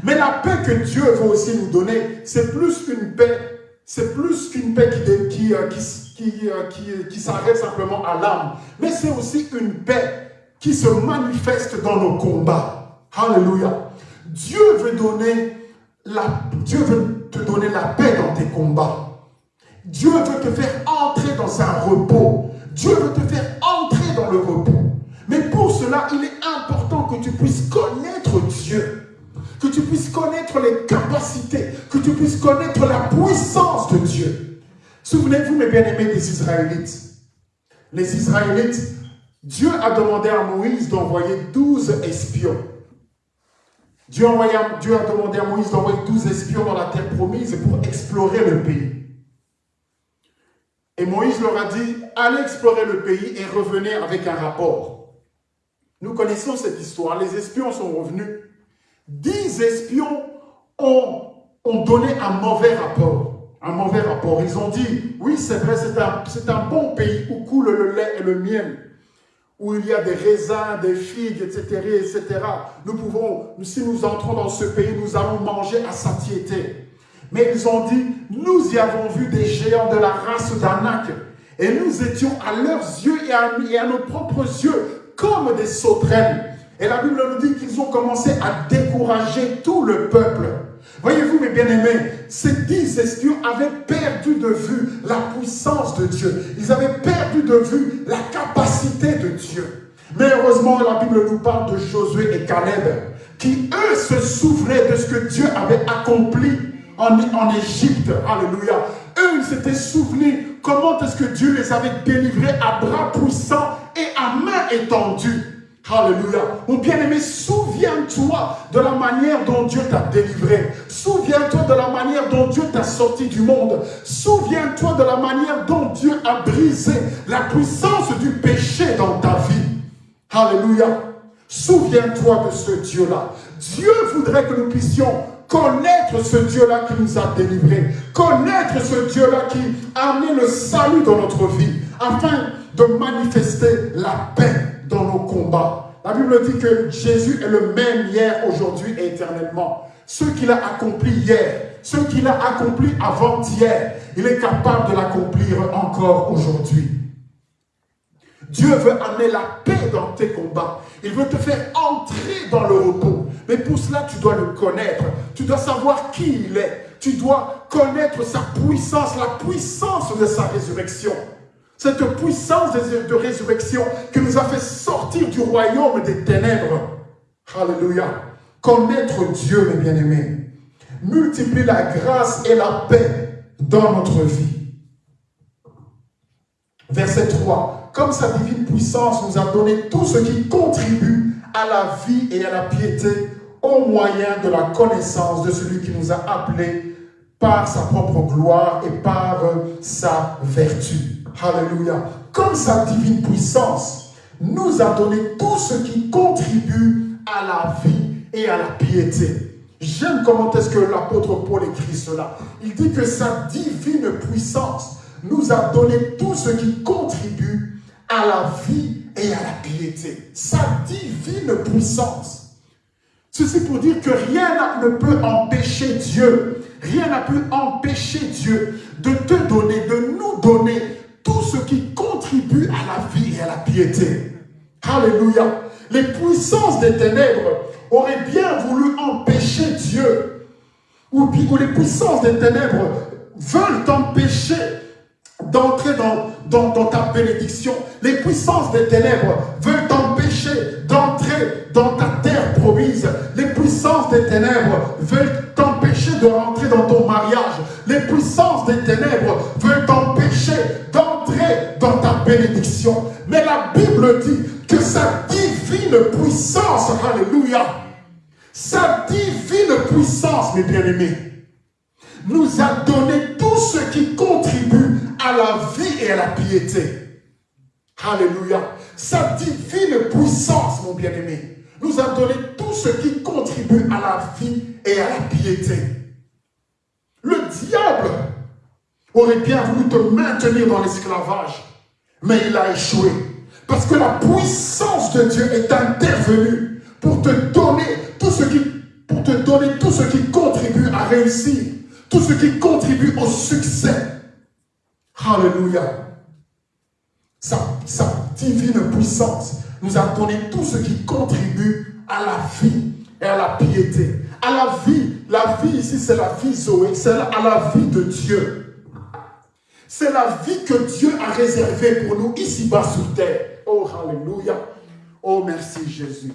Speaker 1: Mais la paix que Dieu veut aussi nous donner, c'est plus qu'une paix, c'est plus qu'une paix qui, s'arrête simplement à l'âme, mais c'est aussi une paix qui se manifeste dans nos combats. Alléluia. Dieu veut donner la, Dieu veut te donner la paix dans tes combats. Dieu veut te faire entrer dans un repos. Dieu veut te faire entrer dans le repos. Mais pour cela, il est important que tu puisses connaître Dieu. Que tu puisses connaître les capacités. Que tu puisses connaître la puissance de Dieu. Souvenez-vous, mes bien-aimés, des Israélites. Les Israélites, Dieu a demandé à Moïse d'envoyer 12 espions. Dieu, a demandé à Moïse d'envoyer 12 espions dans la terre promise pour explorer le pays. Et Moïse leur a dit, allez explorer le pays et revenez avec un rapport. Nous connaissons cette histoire. Les espions sont revenus. Dix espions ont, ont donné un mauvais rapport un mauvais rapport. Ils ont dit, oui, c'est vrai, c'est un, un bon pays où coule le lait et le miel, où il y a des raisins, des figues, etc., etc. Nous pouvons, si nous entrons dans ce pays, nous allons manger à satiété. Mais ils ont dit, nous y avons vu des géants de la race d'Anak, et nous étions à leurs yeux et à, et à nos propres yeux comme des sauterelles. Et la Bible nous dit qu'ils ont commencé à décourager tout le peuple. Voyez-vous, mes bien-aimés, ces dix espions avaient perdu de vue la puissance de Dieu. Ils avaient perdu de vue la capacité de Dieu. Mais heureusement, la Bible nous parle de Josué et Caleb, qui eux se souvenaient de ce que Dieu avait accompli en, en Égypte. Alléluia. Eux, ils s'étaient souvenus comment est-ce que Dieu les avait délivrés à bras puissants et à main étendue. Alléluia. Mon bien-aimé, souviens-toi de la manière dont Dieu t'a délivré. Souviens-toi de la manière dont Dieu t'a sorti du monde. Souviens-toi de la manière dont Dieu a brisé la puissance du péché dans ta vie. Alléluia. Souviens-toi de ce Dieu-là. Dieu voudrait que nous puissions connaître ce Dieu-là qui nous a délivrés, connaître ce Dieu-là qui a amené le salut dans notre vie, afin de manifester la paix dans nos combats. La Bible dit que Jésus est le même hier, aujourd'hui et éternellement. Ce qu'il a accompli hier, ce qu'il a accompli avant-hier, il est capable de l'accomplir encore aujourd'hui. Dieu veut amener la paix dans tes combats. Il veut te faire entrer dans le repos. Mais pour cela, tu dois le connaître. Tu dois savoir qui il est. Tu dois connaître sa puissance, la puissance de sa résurrection. Cette puissance de résurrection qui nous a fait sortir du royaume des ténèbres. Alléluia. Connaître Dieu, mes bien-aimés, multiplie la grâce et la paix dans notre vie. Verset 3. Comme sa divine puissance nous a donné tout ce qui contribue à la vie et à la piété au moyen de la connaissance de celui qui nous a appelés par sa propre gloire et par sa vertu. Alléluia. Comme sa divine puissance nous a donné tout ce qui contribue à la vie et à la piété. J'aime comment est-ce que l'apôtre Paul écrit cela. Il dit que sa divine puissance nous a donné tout ce qui contribue à la vie et à la piété. Sa divine puissance. Ceci pour dire que rien ne peut empêcher Dieu, rien n'a pu empêcher Dieu de te donner, de nous donner tout ce qui contribue à la vie et à la piété. Alléluia. Les puissances des ténèbres auraient bien voulu empêcher Dieu, ou, les puissances des ténèbres veulent t'empêcher d'entrer dans, ta bénédiction. Les puissances des ténèbres veulent t'empêcher d'entrer dans ta terre promise. Les puissances des ténèbres veulent t'empêcher de rentrer dans ton mariage. Les puissances des ténèbres veulent t'empêcher alléluia, sa divine puissance, mes bien-aimés, nous a donné tout ce qui contribue à la vie et à la piété. Alléluia. Sa divine puissance, mon bien-aimé, nous a donné tout ce qui contribue à la vie et à la piété. Le diable aurait bien voulu te maintenir dans l'esclavage, mais il a échoué. Parce que la puissance de Dieu est intervenue pour te donner tout ce qui, pour te donner tout ce qui contribue à réussir, tout ce qui contribue au succès. Alléluia. Sa, sa divine puissance nous a donné tout ce qui contribue à la vie et à la piété. À la vie, la vie ici c'est la vie Zoé, c'est à la vie de Dieu. C'est la vie que Dieu a réservée pour nous ici-bas sur terre. Oh, Alléluia. Oh, merci Jésus.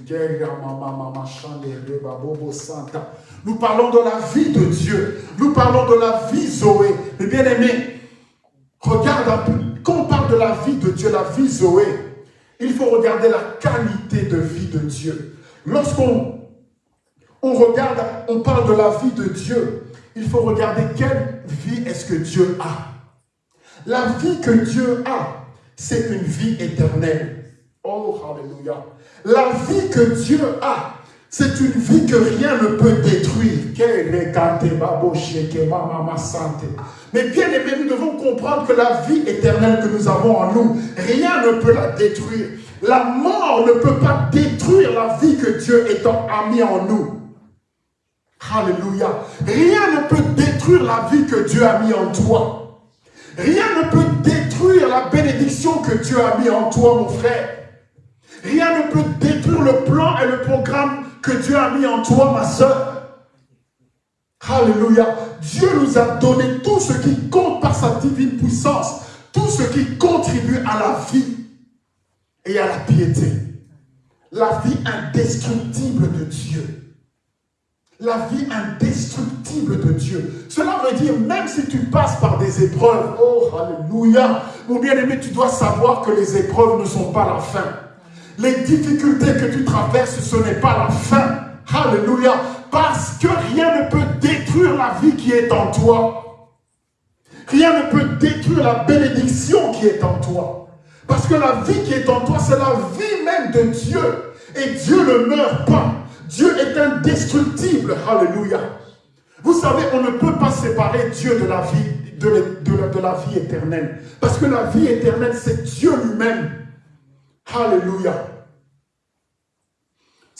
Speaker 1: Nous parlons de la vie de Dieu. Nous parlons de la vie Zoé. Mais bien aimé, regarde. Quand on parle de la vie de Dieu, la vie Zoé, il faut regarder la qualité de vie de Dieu. Lorsqu'on on regarde, on parle de la vie de Dieu, il faut regarder quelle vie est-ce que Dieu a. La vie que Dieu a, c'est une vie éternelle. Oh, alléluia. La vie que Dieu a, c'est une vie que rien ne peut détruire. Mais bien aimé, nous devons comprendre que la vie éternelle que nous avons en nous, rien ne peut la détruire. La mort ne peut pas détruire la vie que Dieu a mis en nous. Alléluia. Rien ne peut détruire la vie que Dieu a mis en toi. Rien ne peut détruire la bénédiction que Dieu a mis en toi, mon frère. Rien ne peut détruire le plan et le programme que Dieu a mis en toi, ma soeur. Alléluia. Dieu nous a donné tout ce qui compte par sa divine puissance, tout ce qui contribue à la vie et à la piété. La vie indestructible de Dieu. La vie indestructible de Dieu. Cela veut dire, même si tu passes par des épreuves, oh, alléluia, mon bien-aimé, tu dois savoir que les épreuves ne sont pas la fin. Les difficultés que tu traverses, ce n'est pas la fin. Alléluia. Parce que rien ne peut détruire la vie qui est en toi. Rien ne peut détruire la bénédiction qui est en toi. Parce que la vie qui est en toi, c'est la vie même de Dieu. Et Dieu ne meurt pas. Dieu est indestructible. Alléluia. Vous savez, on ne peut pas séparer Dieu de la vie, de, la vie éternelle. Parce que la vie éternelle, c'est Dieu lui-même. Alléluia.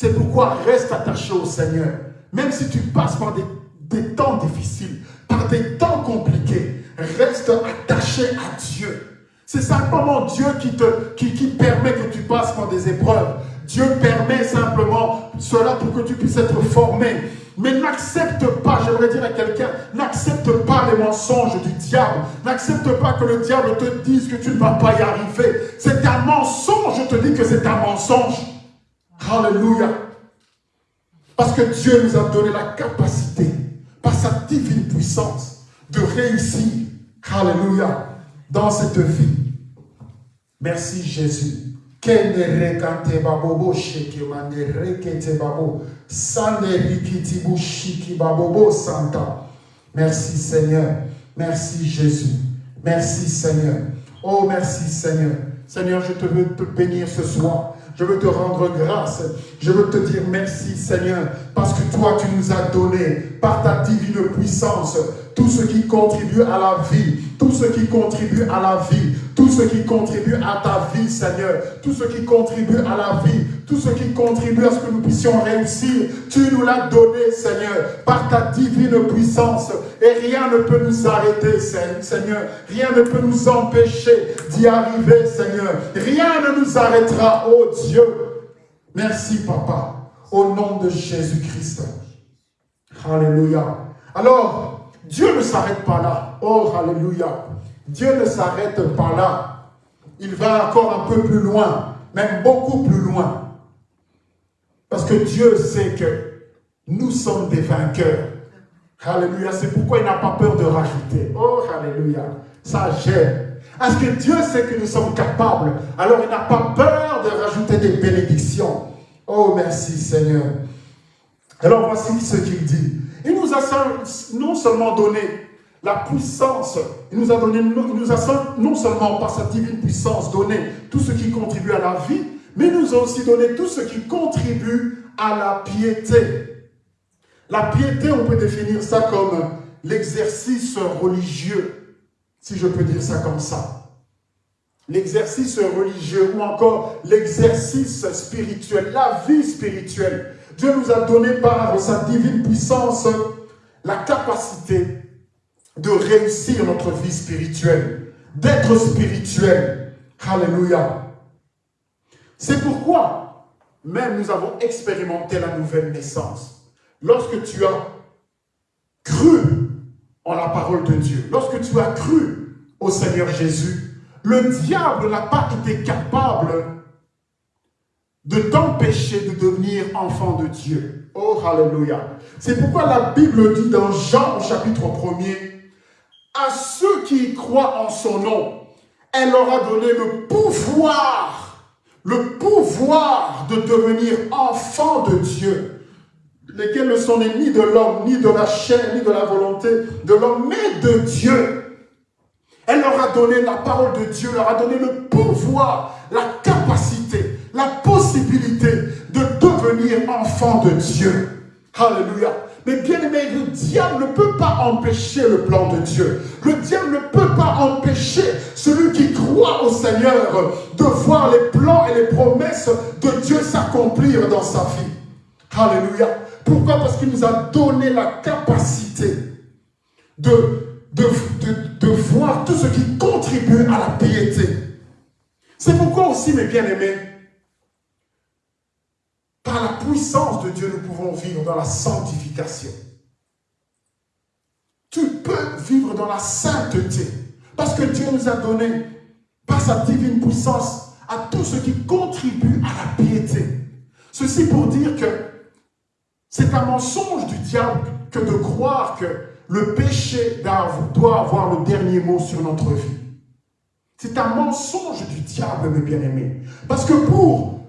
Speaker 1: C'est pourquoi reste attaché au Seigneur. Même si tu passes par des, temps difficiles, par des temps compliqués, reste attaché à Dieu. C'est simplement Dieu qui, te, qui, permet que tu passes par des épreuves. Dieu permet simplement cela pour que tu puisses être formé. Mais n'accepte pas, j'aimerais dire à quelqu'un, n'accepte pas les mensonges du diable. N'accepte pas que le diable te dise que tu ne vas pas y arriver. C'est un mensonge, je te dis que c'est un mensonge. Alléluia. Parce que Dieu nous a donné la capacité, par sa divine puissance, de réussir. Alléluia. Dans cette vie. Merci Jésus. Merci Seigneur. Merci Jésus. Merci Seigneur. Oh, merci Seigneur. Seigneur, je te veux te bénir ce soir. Je veux te rendre grâce. Je veux te dire merci Seigneur, parce que toi tu nous as donné par ta divine puissance tout ce qui contribue à la vie, tout ce qui contribue à la vie, tout ce qui contribue à ta vie, Seigneur, tout ce qui contribue à la vie, tout ce qui contribue à ce que nous puissions réussir, tu nous l'as donné, Seigneur, par ta divine puissance. Et rien ne peut nous arrêter, Seigneur. Rien ne peut nous empêcher d'y arriver, Seigneur. Rien ne nous arrêtera, oh Dieu. Merci, Papa, au nom de Jésus-Christ. Alléluia. Alors, Dieu ne s'arrête pas là. Oh, Alléluia. Dieu ne s'arrête pas là. Il va encore un peu plus loin, même beaucoup plus loin. Parce que Dieu sait que nous sommes des vainqueurs. Alléluia. C'est pourquoi il n'a pas peur de rajouter. Oh, Alléluia. Ça gêne. Parce que Dieu sait que nous sommes capables? Alors il n'a pas peur de rajouter des bénédictions. Oh, merci Seigneur. Alors voici ce qu'il dit. Il nous a non seulement donné la puissance, il nous a donné, il nous a non seulement par sa divine puissance donné tout ce qui contribue à la vie, mais il nous a aussi donné tout ce qui contribue à la piété. La piété, on peut définir ça comme l'exercice religieux, si je peux dire ça comme ça. L'exercice religieux ou encore l'exercice spirituel, la vie spirituelle. Dieu nous a donné par sa divine puissance la capacité de réussir notre vie spirituelle, d'être spirituel. Alléluia. C'est pourquoi même nous avons expérimenté la nouvelle naissance. Lorsque tu as cru en la parole de Dieu, lorsque tu as cru au Seigneur Jésus, le diable n'a pas été capable de t'empêcher de devenir enfant de Dieu. Oh, Alléluia. C'est pourquoi la Bible dit dans Jean au chapitre 1er, à ceux qui croient en son nom, elle leur a donné le pouvoir, le pouvoir de devenir enfants de Dieu, lesquels ne sont ni de l'homme, ni de la chair, ni de la volonté de l'homme, mais de Dieu. Elle leur a donné la parole de Dieu, leur a donné le pouvoir, la capacité, la possibilité de devenir enfants de Dieu. Alléluia. Mais bien aimé, le diable ne peut pas empêcher le plan de Dieu. Le diable ne peut pas empêcher celui qui croit au Seigneur de voir les plans et les promesses de Dieu s'accomplir dans sa vie. Alléluia. Pourquoi? Parce qu'il nous a donné la capacité de, de, de, voir tout ce qui contribue à la piété. C'est pourquoi aussi, mes bien-aimés, par la puissance de Dieu, nous pouvons vivre dans la sanctification. Tu peux vivre dans la sainteté. Parce que Dieu nous a donné, par sa divine puissance, à tout ce qui contribue à la piété. Ceci pour dire que c'est un mensonge du diable que de croire que le péché doit avoir le dernier mot sur notre vie. C'est un mensonge du diable, mes bien-aimés. Parce que pour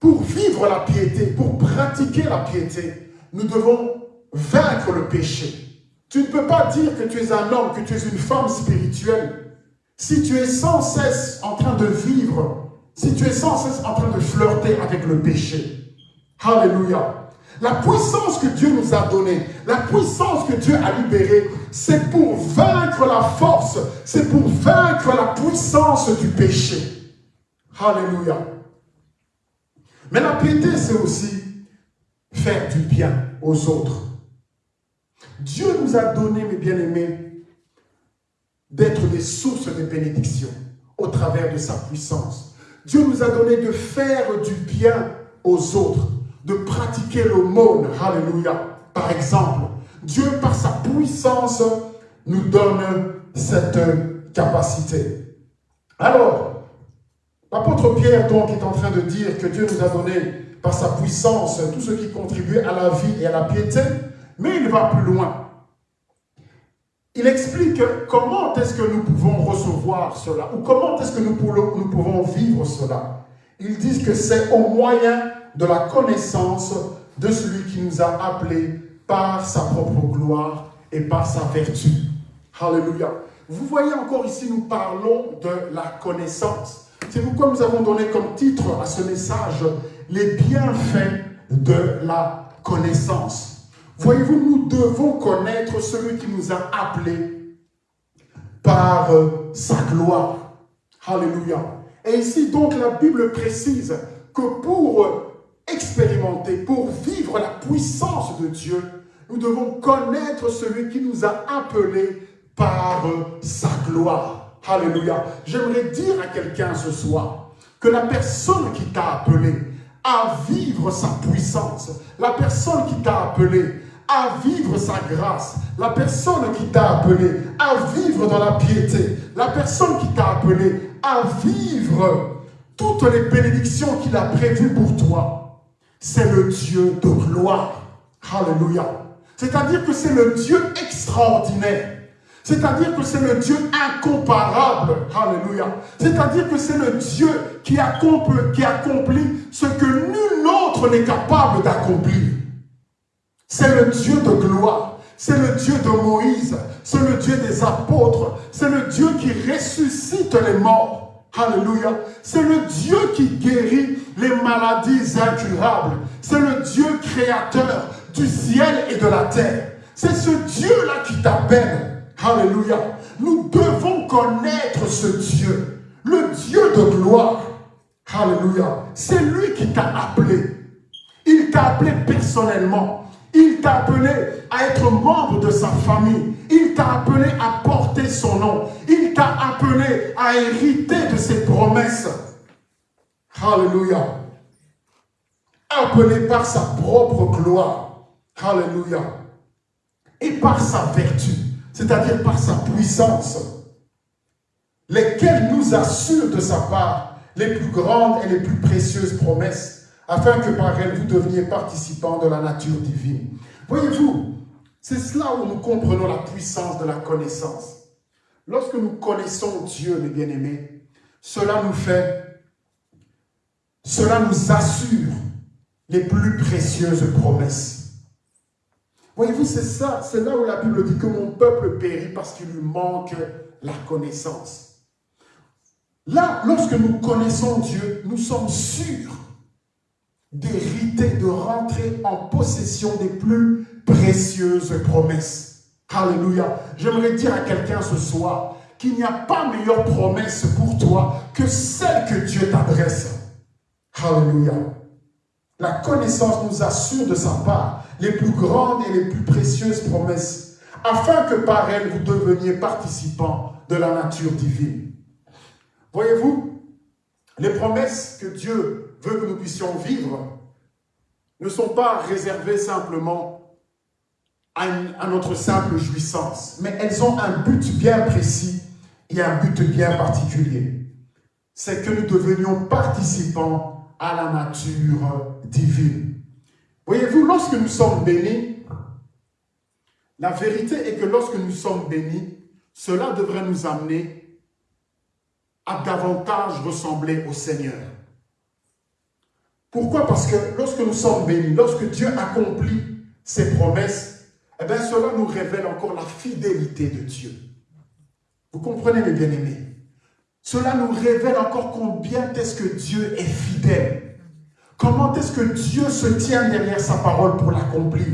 Speaker 1: pour vivre la piété, pour pratiquer la piété, nous devons vaincre le péché. Tu ne peux pas dire que tu es un homme, que tu es une femme spirituelle, si tu es sans cesse en train de vivre, si tu es sans cesse en train de flirter avec le péché. Alléluia. La puissance que Dieu nous a donnée, la puissance que Dieu a libérée, c'est pour vaincre la force, c'est pour vaincre la puissance du péché. Alléluia. Mais la piété, c'est aussi faire du bien aux autres. Dieu nous a donné, mes bien-aimés, d'être des sources de bénédiction au travers de sa puissance. Dieu nous a donné de faire du bien aux autres de pratiquer monde. Alléluia. Par exemple, Dieu, par sa puissance, nous donne cette capacité. Alors, l'apôtre Pierre, donc, est en train de dire que Dieu nous a donné, par sa puissance, tout ce qui contribue à la vie et à la piété, mais il va plus loin. Il explique comment est-ce que nous pouvons recevoir cela, ou comment est-ce que nous pouvons vivre cela. Ils disent que c'est au moyen de la connaissance de celui qui nous a appelés par sa propre gloire et par sa vertu. Alléluia. Vous voyez encore ici, nous parlons de la connaissance. C'est pourquoi nous avons donné comme titre à ce message les bienfaits de la connaissance. Voyez-vous, nous devons connaître celui qui nous a appelés par sa gloire. Alléluia. Et ici, donc, la Bible précise que pour expérimenter, pour vivre la puissance de Dieu, nous devons connaître celui qui nous a appelés par sa gloire. Alléluia. J'aimerais dire à quelqu'un ce soir que la personne qui t'a appelé à vivre sa puissance, la personne qui t'a appelé à vivre sa grâce, la personne qui t'a appelé à vivre dans la piété, la personne qui t'a appelé à vivre toutes les bénédictions qu'il a prévues pour toi, c'est le Dieu de gloire. Alléluia. C'est-à-dire que c'est le Dieu extraordinaire. C'est-à-dire que c'est le Dieu incomparable. Alléluia. C'est-à-dire que c'est le Dieu qui accomplit, qui accomplit ce que nul autre n'est capable d'accomplir. C'est le Dieu de gloire. C'est le Dieu de Moïse. C'est le Dieu des apôtres. C'est le Dieu qui ressuscite les morts. Alléluia. C'est le Dieu qui guérit les maladies incurables. C'est le Dieu créateur du ciel et de la terre. C'est ce Dieu-là qui t'appelle. Alléluia. Nous devons connaître ce Dieu. Le Dieu de gloire. Alléluia. C'est lui qui t'a appelé. Il t'a appelé personnellement. Il t'a appelé à être membre de sa famille. Il t'a appelé à porter son nom. Il t'a appelé à hériter de ses promesses. Alléluia. Appelé par sa propre gloire. Alléluia. Et par sa vertu, c'est-à-dire par sa puissance, lesquelles nous assurent de sa part les plus grandes et les plus précieuses promesses, afin que par elles vous deveniez participants de la nature divine. Voyez-vous, c'est cela où nous comprenons la puissance de la connaissance. Lorsque nous connaissons Dieu, mes bien-aimés, cela nous fait, cela nous assure les plus précieuses promesses. Voyez-vous, c'est ça, c'est là où la Bible dit que mon peuple périt parce qu'il lui manque la connaissance. Là, lorsque nous connaissons Dieu, nous sommes sûrs d'hériter, de rentrer en possession des plus précieuses promesses. Alléluia. J'aimerais dire à quelqu'un ce soir qu'il n'y a pas meilleure promesse pour toi que celle que Dieu t'adresse. Alléluia. La connaissance nous assure de sa part les plus grandes et les plus précieuses promesses, afin que par elles vous deveniez participants de la nature divine. Voyez-vous, les promesses que Dieu veut que nous puissions vivre ne sont pas réservées simplement à, notre simple jouissance, mais elles ont un but bien précis et un but bien particulier. C'est que nous devenions participants à la nature divine. Voyez-vous, lorsque nous sommes bénis, la vérité est que lorsque nous sommes bénis, cela devrait nous amener à davantage ressembler au Seigneur. Pourquoi? Parce que lorsque nous sommes bénis, lorsque Dieu accomplit ses promesses, eh bien cela nous révèle encore la fidélité de Dieu. Vous comprenez mes bien-aimés? Cela nous révèle encore combien est-ce que Dieu est fidèle. Comment est-ce que Dieu se tient derrière sa parole pour l'accomplir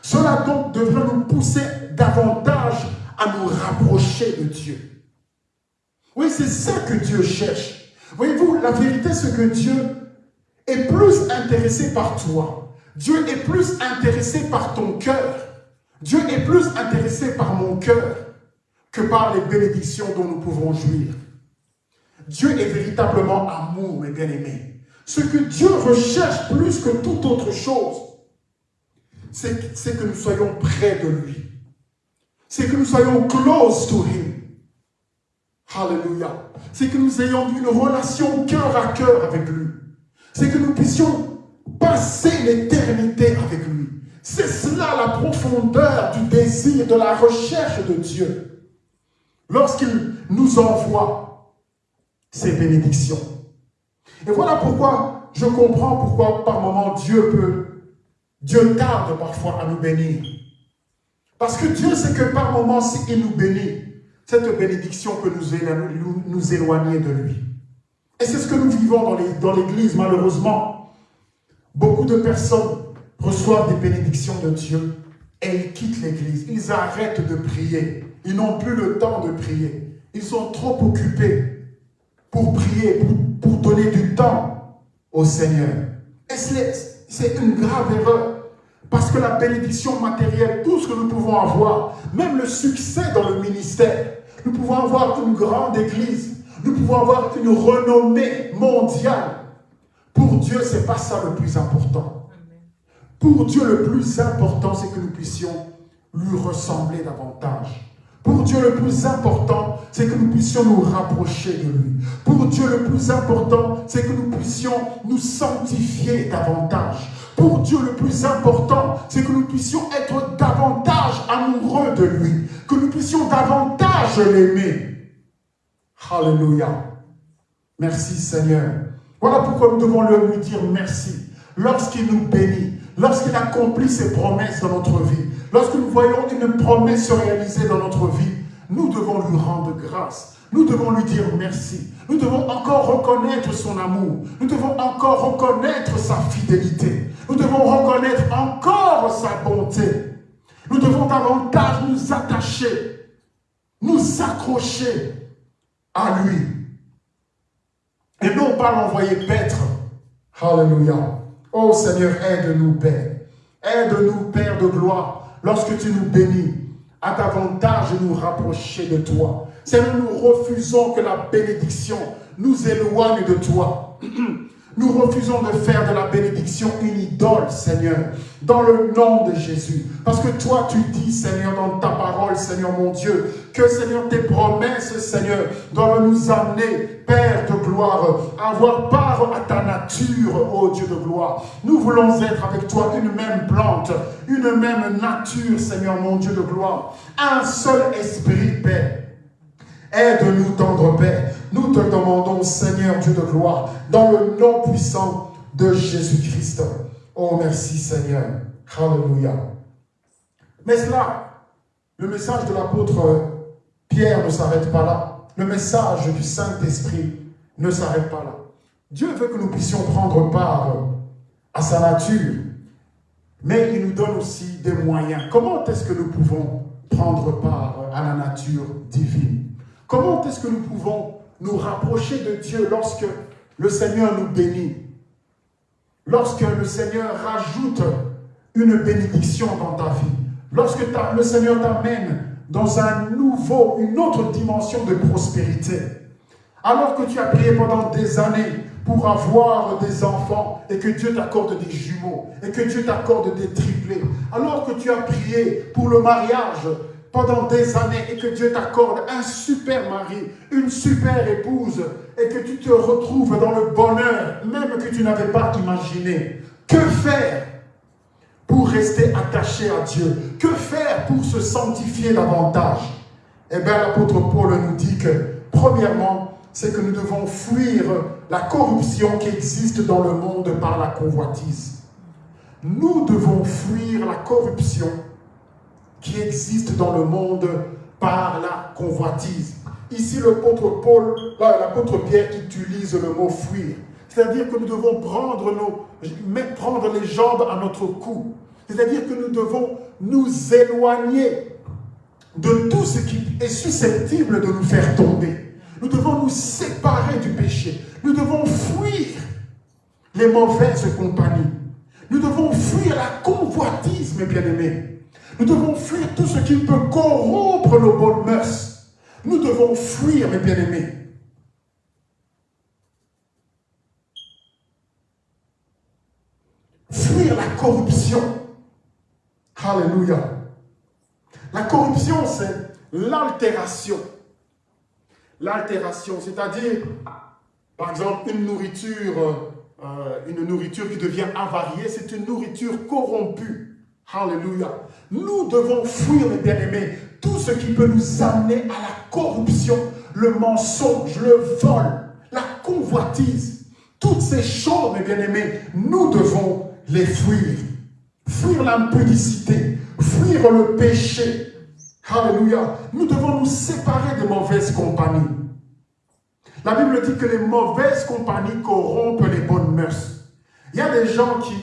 Speaker 1: Cela donc devrait nous pousser davantage à nous rapprocher de Dieu. Oui, c'est ça que Dieu cherche. Voyez-vous, la vérité, c'est que Dieu est plus intéressé par toi. Dieu est plus intéressé par ton cœur. Dieu est plus intéressé par mon cœur que par les bénédictions dont nous pouvons jouir. Dieu est véritablement amour, mes bien-aimés. Ce que Dieu recherche plus que toute autre chose, c'est que nous soyons près de lui. C'est que nous soyons close to him. Alléluia. C'est que nous ayons une relation cœur à cœur avec lui. C'est que nous puissions passer l'éternité avec lui. C'est cela la profondeur du désir, de la recherche de Dieu. Lorsqu'il nous envoie ses bénédictions. Et voilà pourquoi je comprends pourquoi par moments Dieu peut, Dieu tarde parfois à nous bénir. Parce que Dieu sait que par moments, s'il nous bénit, cette bénédiction peut nous, nous éloigner de lui. Et c'est ce que nous vivons dans l'église, malheureusement. Beaucoup de personnes reçoivent des bénédictions de Dieu et ils quittent l'église. Ils arrêtent de prier. Ils n'ont plus le temps de prier. Ils sont trop occupés pour prier, pour, donner du temps au Seigneur. Et c'est une grave erreur. Parce que la bénédiction matérielle, tout ce que nous pouvons avoir, même le succès dans le ministère, nous pouvons avoir une grande église, nous pouvons avoir une renommée mondiale. Pour Dieu, ce n'est pas ça le plus important. Pour Dieu, le plus important, c'est que nous puissions lui ressembler davantage. Pour Dieu, le plus important, c'est que nous puissions nous rapprocher de lui. Pour Dieu, le plus important, c'est que nous puissions nous sanctifier davantage. Pour Dieu, le plus important, c'est que nous puissions être davantage amoureux de lui, que nous puissions davantage l'aimer. Alléluia. Merci Seigneur. Voilà pourquoi nous devons lui dire merci. Lorsqu'il nous bénit, lorsqu'il accomplit ses promesses dans notre vie, lorsque nous voyons une promesse se réaliser dans notre vie, nous devons lui rendre grâce. Nous devons lui dire merci. Nous devons encore reconnaître son amour. Nous devons encore reconnaître sa fidélité. Nous devons reconnaître encore sa bonté. Nous devons davantage nous attacher, nous accrocher à lui. Et non pas l'envoyer paître. Alléluia. Oh Seigneur, aide-nous, Père. Aide-nous, Père de gloire, lorsque tu nous bénis, à davantage nous rapprocher de toi. Seigneur, nous refusons que la bénédiction nous éloigne de toi. Nous refusons de faire de la bénédiction une idole, Seigneur, dans le nom de Jésus. Parce que toi, tu dis, Seigneur, dans ta parole, Seigneur mon Dieu, que, Seigneur, tes promesses, Seigneur, doivent nous amener, Père de gloire, à avoir part à ta nature, ô Dieu de gloire. Nous voulons être avec toi une même plante, une même nature, Seigneur mon Dieu de gloire. Un seul esprit, Père. Aide-nous, tendre Père. Nous te demandons, Seigneur Dieu de gloire, dans le nom puissant de Jésus-Christ. Oh, merci Seigneur. Alléluia. Mais cela, le message de l'apôtre Pierre ne s'arrête pas là. Le message du Saint-Esprit ne s'arrête pas là. Dieu veut que nous puissions prendre part à sa nature, mais il nous donne aussi des moyens. Comment est-ce que nous pouvons prendre part à la nature divine? Comment est-ce que nous pouvons nous rapprocher de Dieu lorsque le Seigneur nous bénit. Lorsque le Seigneur rajoute une bénédiction dans ta vie. Lorsque le Seigneur t'amène dans un nouveau, une autre dimension de prospérité. Alors que tu as prié pendant des années pour avoir des enfants et que Dieu t'accorde des jumeaux et que Dieu t'accorde des triplés. Alors que tu as prié pour le mariage pendant des années et que Dieu t'accorde un super mari, une super épouse et que tu te retrouves dans le bonheur même que tu n'avais pas imaginé. Que faire pour rester attaché à Dieu? Que faire pour se sanctifier davantage? Eh bien, l'apôtre Paul nous dit que, premièrement, c'est que nous devons fuir la corruption qui existe dans le monde par la convoitise. Nous devons fuir la corruption qui existe dans le monde par la convoitise. Ici, l'apôtre Paul, l'apôtre Pierre utilise le mot fuir. C'est-à-dire que nous devons prendre, nos, prendre les jambes à notre cou. C'est-à-dire que nous devons nous éloigner de tout ce qui est susceptible de nous faire tomber. Nous devons nous séparer du péché. Nous devons fuir les mauvaises compagnies. Nous devons fuir la convoitise, mes bien-aimés. Nous devons fuir tout ce qui peut corrompre nos bonnes mœurs. Nous devons fuir, mes bien-aimés. Fuir la corruption. Alléluia. La corruption, c'est l'altération. L'altération, c'est-à-dire, par exemple, une nourriture, euh, une nourriture qui devient avariée, c'est une nourriture corrompue. Alléluia. Nous devons fuir, mes bien-aimés, tout ce qui peut nous amener à la corruption, le mensonge, le vol, la convoitise. Toutes ces choses, mes bien-aimés, nous devons les fuir. Fuir l'impudicité, fuir le péché. Alléluia. Nous devons nous séparer des mauvaises compagnies. La Bible dit que les mauvaises compagnies corrompent les bonnes mœurs. Il y a des gens qui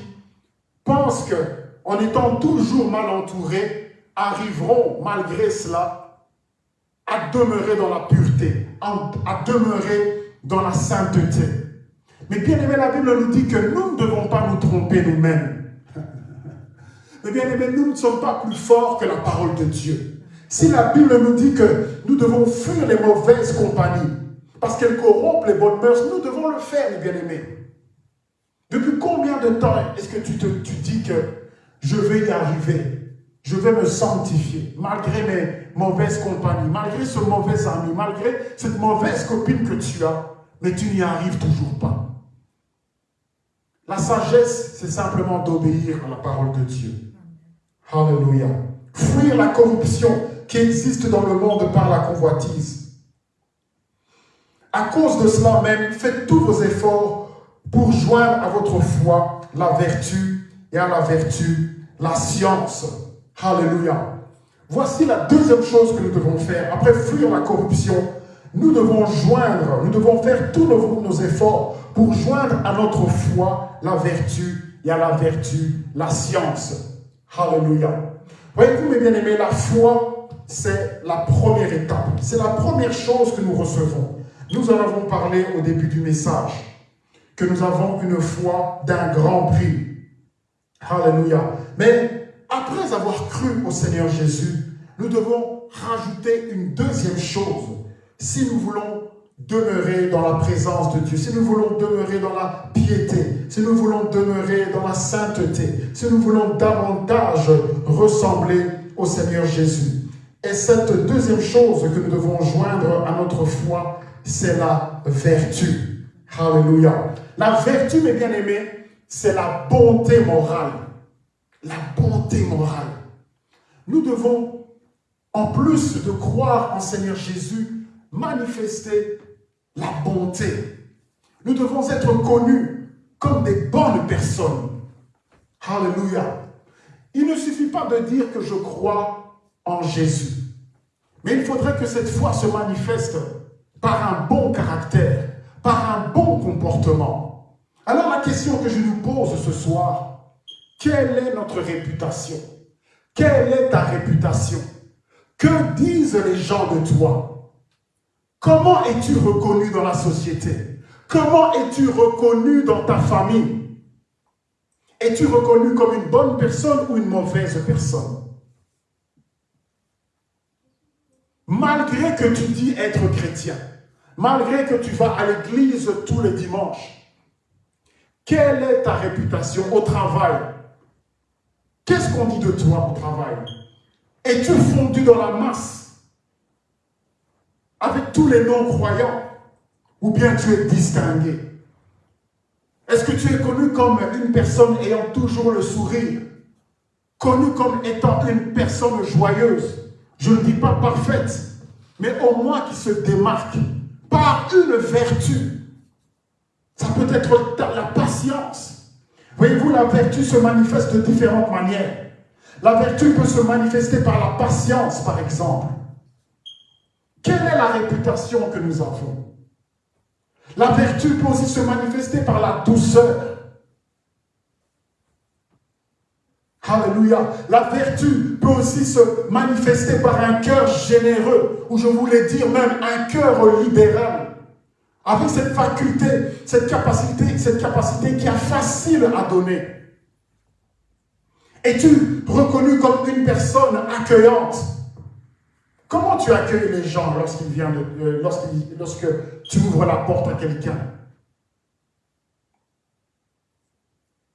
Speaker 1: pensent qu'en étant toujours mal entourés, arriveront malgré cela à demeurer dans la pureté, à demeurer dans la sainteté. Mais bien aimé, la Bible nous dit que nous ne devons pas nous tromper nous-mêmes. Mais bien aimé, nous ne sommes pas plus forts que la parole de Dieu. Si la Bible nous dit que nous devons fuir les mauvaises compagnies, parce qu'elles corrompent les bonnes mœurs, nous devons le faire, bien-aimés. Depuis combien de temps est-ce que tu dis que je vais y arriver Je vais me sanctifier, malgré mes mauvaises compagnies, malgré ce mauvais ami, malgré cette mauvaise copine que tu as, mais tu n'y arrives toujours pas. La sagesse, c'est simplement d'obéir à la parole de Dieu. Alléluia. Fuir la corruption qui existe dans le monde par la convoitise. À cause de cela même, faites tous vos efforts pour joindre à votre foi la vertu et à la vertu la science. Alléluia. Voici la deuxième chose que nous devons faire. Après fuir la corruption, nous devons joindre, nous devons faire tous nos, efforts pour joindre à notre foi la vertu et à la vertu la science. Alléluia. Voyez-vous, mes bien-aimés, la foi, c'est la première étape. C'est la première chose que nous recevons. Nous en avons parlé au début du message, que nous avons une foi d'un grand prix. Alléluia. Mais après avoir cru au Seigneur Jésus, nous devons rajouter une deuxième chose. Si nous voulons demeurer dans la présence de Dieu, si nous voulons demeurer dans la piété, si nous voulons demeurer dans la sainteté, si nous voulons davantage ressembler au Seigneur Jésus. Et cette deuxième chose que nous devons joindre à notre foi, c'est la vertu. Alléluia. La vertu, mes bien-aimés, c'est la bonté morale. La bonté morale. Nous devons, en plus de croire en Seigneur Jésus, manifester la bonté. Nous devons être connus comme des bonnes personnes. Alléluia. Il ne suffit pas de dire que je crois en Jésus. Mais il faudrait que cette foi se manifeste par un bon caractère, par un bon comportement. Alors la question que je nous pose ce soir, quelle est notre réputation? Quelle est ta réputation? Que disent les gens de toi? Comment es-tu reconnu dans la société? Comment es-tu reconnu dans ta famille? Es-tu reconnu comme une bonne personne ou une mauvaise personne? Malgré que tu dis être chrétien, malgré que tu vas à l'église tous les dimanches, quelle est ta réputation au travail? Qu'est-ce qu'on dit de toi au travail? Es-tu fondu dans la masse? Avec tous les non-croyants? Ou bien tu es distingué? Est-ce que tu es connu comme une personne ayant toujours le sourire? Connu comme étant une personne joyeuse? Je ne dis pas parfaite, mais au moins qui se démarque par une vertu. Ça peut être la patience. Voyez-vous, la vertu se manifeste de différentes manières. La vertu peut se manifester par la patience, par exemple. Quelle est la réputation que nous avons? La vertu peut aussi se manifester par la douceur. Alléluia. La vertu peut aussi se manifester par un cœur généreux, ou je voulais dire même un cœur libéral. Avec cette faculté, cette capacité, cette capacité qui est facile à donner. Es-tu reconnu comme une personne accueillante? Comment tu accueilles les gens lorsqu'ils viennent, euh, lorsque tu ouvres la porte à quelqu'un?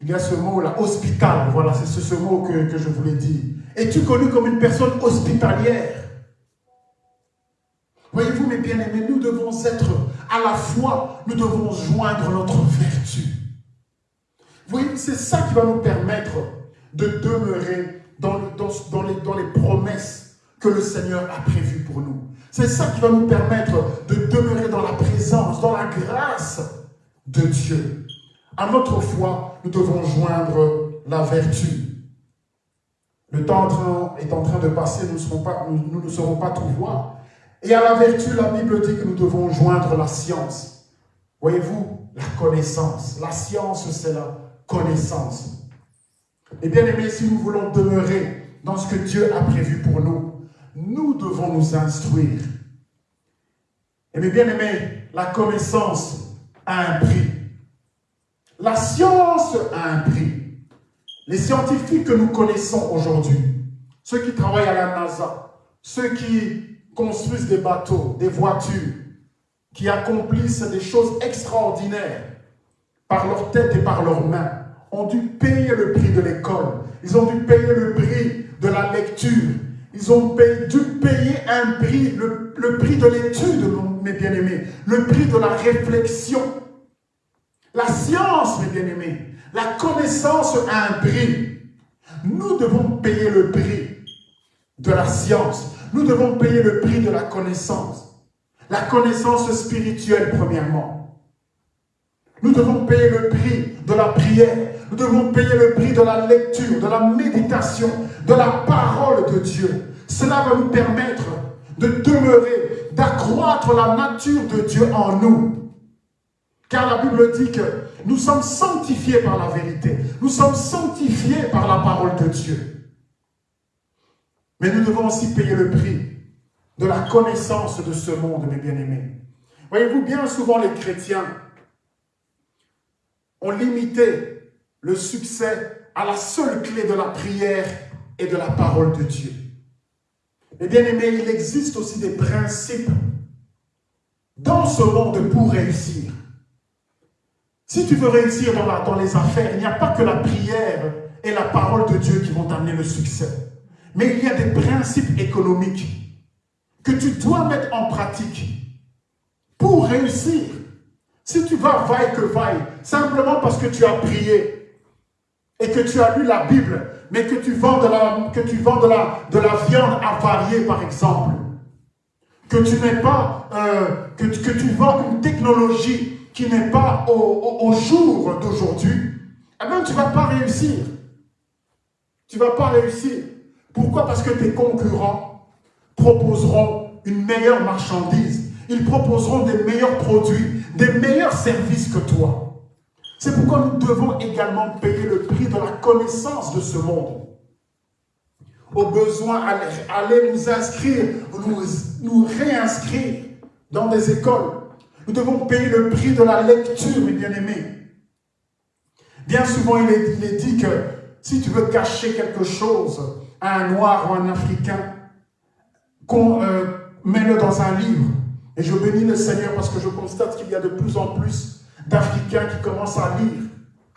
Speaker 1: Il y a ce mot-là, hospital, voilà, c'est ce, mot que, que je voulais dire. Es-tu connu comme une personne hospitalière? Voyez-vous, mes bien-aimés, nous devons être à la fois, nous devons joindre notre vertu. Vous voyez, c'est ça qui va nous permettre de demeurer dans, les, promesses que le Seigneur a prévues pour nous. C'est ça qui va nous permettre de demeurer dans la présence, dans la grâce de Dieu. À notre foi, nous devons joindre la vertu. Le temps est en train de passer, nous, pas, nous, ne serons pas tout voir. Et à la vertu, la Bible dit que nous devons joindre la science. Voyez-vous, la connaissance. La science, c'est la connaissance. Et bien aimé, si nous voulons demeurer dans ce que Dieu a prévu pour nous, nous devons nous instruire. Et bien aimé, la connaissance a un prix. La science a un prix. Les scientifiques que nous connaissons aujourd'hui, ceux qui travaillent à la NASA, ceux qui construisent des bateaux, des voitures, qui accomplissent des choses extraordinaires par leur tête et par leurs mains, ont dû payer le prix de l'école. Ils ont dû payer le prix de la lecture. Ils ont dû payer un prix, le, le prix de l'étude, mes bien-aimés, le prix de la réflexion. La science, mes bien-aimés, la connaissance a un prix. Nous devons payer le prix de la science. Nous devons payer le prix de la connaissance. La connaissance spirituelle, premièrement. Nous devons payer le prix de la prière. Nous devons payer le prix de la lecture, de la méditation, de la parole de Dieu. Cela va nous permettre de demeurer, d'accroître la nature de Dieu en nous. Car la Bible dit que nous sommes sanctifiés par la vérité. Nous sommes sanctifiés par la parole de Dieu. Mais nous devons aussi payer le prix de la connaissance de ce monde, mes bien-aimés. Voyez-vous, bien souvent les chrétiens ont limité le succès à la seule clé de la prière et de la parole de Dieu. Mais bien aimés, il existe aussi des principes dans ce monde pour réussir. Si tu veux réussir dans, dans les affaires, il n'y a pas que la prière et la parole de Dieu qui vont t'amener le succès. Mais il y a des principes économiques que tu dois mettre en pratique pour réussir. Si tu vas vaille que vaille, simplement parce que tu as prié et que tu as lu la Bible, mais que tu vends de la, viande avariée, par exemple, que tu n'es pas, euh, que, tu vends une technologie qui n'est pas au, au, jour d'aujourd'hui, eh bien, tu ne vas pas réussir. Tu ne vas pas réussir. Pourquoi Parce que tes concurrents proposeront une meilleure marchandise. Ils proposeront des meilleurs produits, des meilleurs services que toi. C'est pourquoi nous devons également payer le prix de la connaissance de ce monde. Au besoin, aller, nous inscrire, nous, nous réinscrire dans des écoles. Nous devons payer le prix de la lecture, mes bien-aimés. Bien souvent, il est dit que si tu veux cacher quelque chose, un noir ou un africain, qu'on euh, dans un livre. Et je bénis le Seigneur parce que je constate qu'il y a de plus en plus d'Africains qui commencent à lire.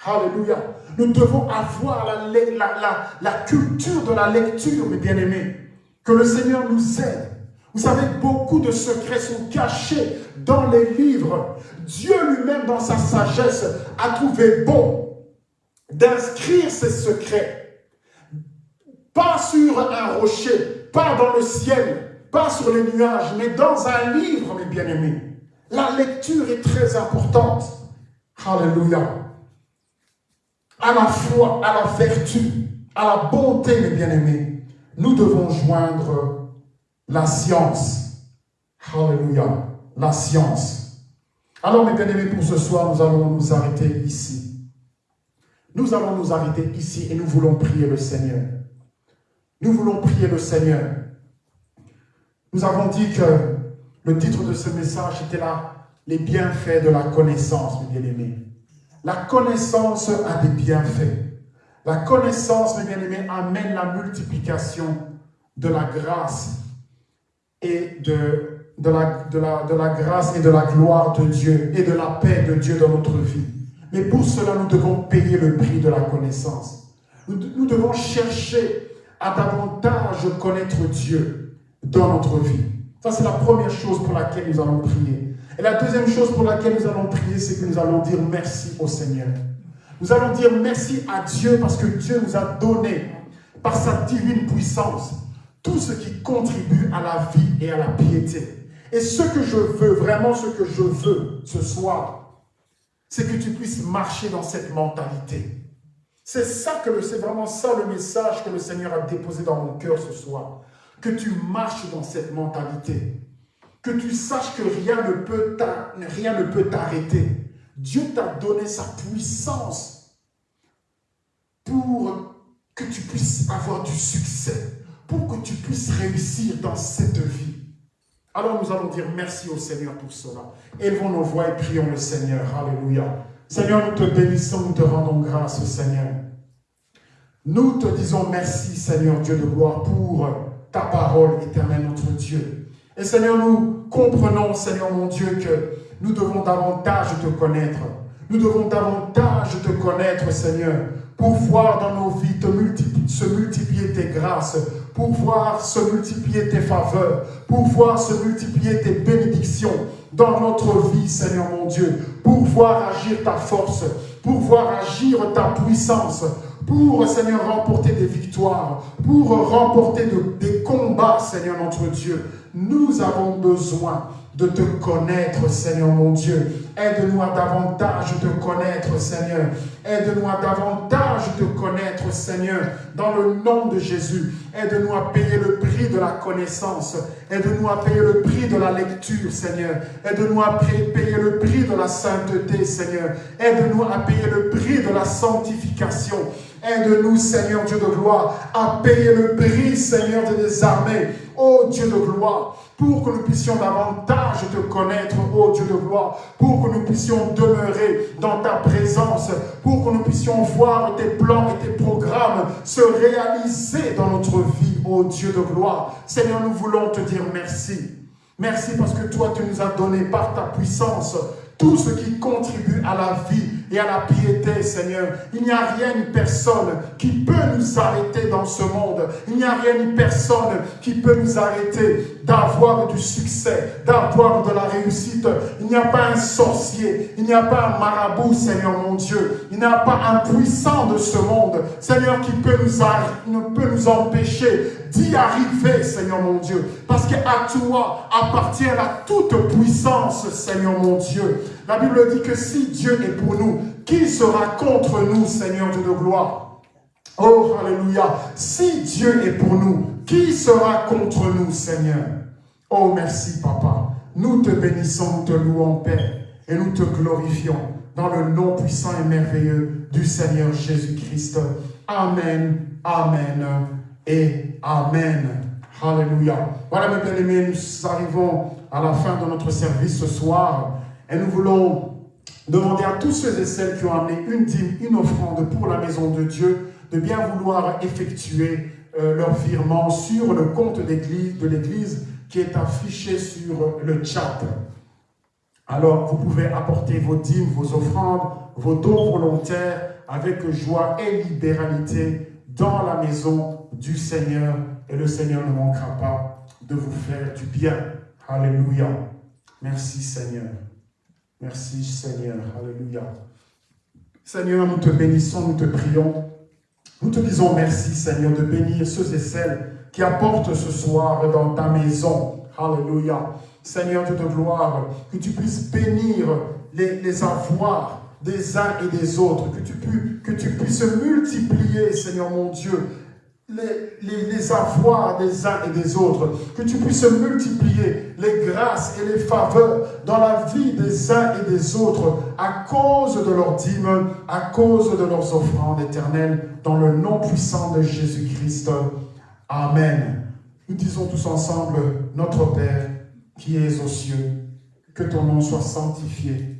Speaker 1: Alléluia. Nous devons avoir la, la, culture de la lecture, mes bien-aimés. Que le Seigneur nous aide. Vous savez, beaucoup de secrets sont cachés dans les livres. Dieu lui-même, dans sa sagesse, a trouvé bon d'inscrire ces secrets pas sur un rocher, pas dans le ciel, pas sur les nuages, mais dans un livre, mes bien-aimés. La lecture est très importante. Alléluia. À la foi, à la vertu, à la bonté, mes bien-aimés, nous devons joindre la science. Alléluia. La science. Alors, mes bien-aimés, pour ce soir, nous allons nous arrêter ici. Nous allons nous arrêter ici et nous voulons prier le Seigneur. Nous voulons prier le Seigneur. Nous avons dit que le titre de ce message était là, les bienfaits de la connaissance, mes bien-aimés. La connaissance a des bienfaits. La connaissance, mes bien-aimés, amène la multiplication de la grâce et de, de, la, de, la, de la grâce et de la gloire de Dieu et de la paix de Dieu dans notre vie. Mais pour cela, nous devons payer le prix de la connaissance. Nous, nous devons chercher à davantage connaître Dieu dans notre vie. Ça, c'est la première chose pour laquelle nous allons prier. Et la deuxième chose pour laquelle nous allons prier, c'est que nous allons dire merci au Seigneur. Nous allons dire merci à Dieu parce que Dieu nous a donné, par sa divine puissance, tout ce qui contribue à la vie et à la piété. Et ce que je veux, vraiment ce que je veux ce soir, c'est que tu puisses marcher dans cette mentalité. C'est ça que c'est vraiment ça le message que le Seigneur a déposé dans mon cœur ce soir. Que tu marches dans cette mentalité. Que tu saches que rien ne peut rien t'arrêter. Dieu t'a donné sa puissance pour que tu puisses avoir du succès, pour que tu puisses réussir dans cette vie. Alors nous allons dire merci au Seigneur pour cela. Élevons nos voix et prions le Seigneur. Alléluia. Seigneur, nous te bénissons, nous te rendons grâce, Seigneur. Nous te disons merci, Seigneur Dieu de gloire, pour ta parole éternelle, notre Dieu. Et Seigneur, nous comprenons, Seigneur mon Dieu, que nous devons davantage te connaître. Nous devons davantage te connaître, Seigneur, pour voir dans nos vies te se multiplier tes grâces, pour voir se multiplier tes faveurs, pour voir se multiplier tes bénédictions dans notre vie, Seigneur mon Dieu, pour voir agir ta force, pour voir agir ta puissance, pour, Seigneur, remporter des victoires, pour remporter des combats, Seigneur notre Dieu. Nous avons besoin de te connaître, Seigneur mon Dieu. Aide-nous à davantage te connaître, Seigneur. Aide-nous à davantage te connaître, Seigneur, dans le nom de Jésus. Aide-nous à payer le prix de la connaissance. Aide-nous à payer le prix de la lecture, Seigneur. Aide-nous à payer le prix de la sainteté, Seigneur. Aide-nous à payer le prix de la sanctification. Aide-nous, Seigneur Dieu de gloire, à payer le prix, Seigneur des armées. Ô Dieu de gloire, pour que nous puissions davantage te connaître, ô Dieu de gloire, pour que nous puissions demeurer dans ta présence, pour que nous puissions voir tes plans et tes programmes se réaliser dans notre vie, ô Dieu de gloire. Seigneur, nous voulons te dire merci. Merci parce que toi, tu nous as donné par ta puissance tout ce qui contribue à la vie et à la piété, Seigneur. Il n'y a rien ni personne qui peut nous arrêter dans ce monde. Il n'y a rien ni personne qui peut nous arrêter d'avoir du succès, d'avoir de la réussite. Il n'y a pas un sorcier, il n'y a pas un marabout, Seigneur mon Dieu. Il n'y a pas un puissant de ce monde, Seigneur, qui peut nous, peut nous empêcher arriver, Seigneur mon Dieu. Parce qu'à toi appartient la toute puissance, Seigneur mon Dieu. La Bible dit que si Dieu est pour nous, qui sera contre nous, Seigneur Dieu de gloire? Oh, Alléluia. Si Dieu est pour nous, qui sera contre nous, Seigneur? Oh, merci, Papa. Nous te bénissons, nous te louons, Père, et nous te glorifions dans le nom puissant et merveilleux du Seigneur Jésus-Christ. Amen, Amen et Amen. Alléluia. Voilà, mes bien-aimés, nous arrivons à la fin de notre service ce soir. Et nous voulons demander à tous ceux et celles qui ont amené une dîme, une offrande pour la maison de Dieu, de bien vouloir effectuer euh, leur virement sur le compte de l'Église qui est affiché sur le chat. Alors, vous pouvez apporter vos dîmes, vos offrandes, vos dons volontaires avec joie et libéralité dans la maison du Seigneur. Et le Seigneur ne manquera pas de vous faire du bien. Alléluia. Merci Seigneur. Merci Seigneur. Alléluia. Seigneur, nous te bénissons, nous te prions. Nous te disons merci Seigneur de bénir ceux et celles qui apportent ce soir dans ta maison. Alléluia. Seigneur Dieu de gloire, que tu puisses bénir les, les avoirs des uns et des autres, que tu, puisses multiplier, Seigneur mon Dieu, les, les, avoirs des uns et des autres, que tu puisses multiplier les grâces et les faveurs dans la vie des uns et des autres à cause de leurs dîmes, à cause de leurs offrandes éternelles, dans le nom puissant de Jésus-Christ. Amen. Nous disons tous ensemble, notre Père qui es aux cieux, que ton nom soit sanctifié,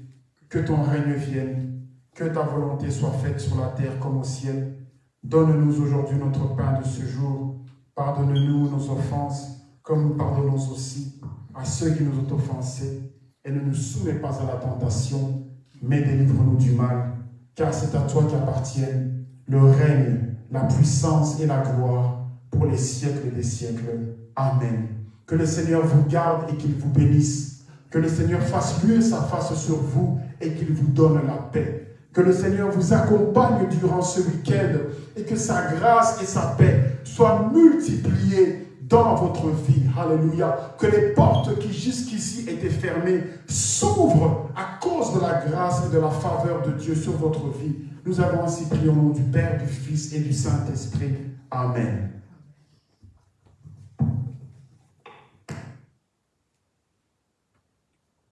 Speaker 1: que ton règne vienne, que ta volonté soit faite sur la terre comme au ciel. Donne-nous aujourd'hui notre pain de ce jour. Pardonne-nous nos offenses, comme nous pardonnons aussi à ceux qui nous ont offensés. Et ne nous soumets pas à la tentation, mais délivre-nous du mal. Car c'est à toi qu'appartiennent le règne, la puissance et la gloire pour les siècles des siècles. Amen. Que le Seigneur vous garde et qu'il vous bénisse. Que le Seigneur fasse luer sa face sur vous et qu'il vous donne la paix. Que le Seigneur vous accompagne durant ce week-end et que sa grâce et sa paix soient multipliées dans votre vie. Alléluia. Que les portes qui jusqu'ici étaient fermées s'ouvrent à cause de la grâce et de la faveur de Dieu sur votre vie. Nous avons ainsi prié au nom du Père, du Fils et du Saint-Esprit. Amen.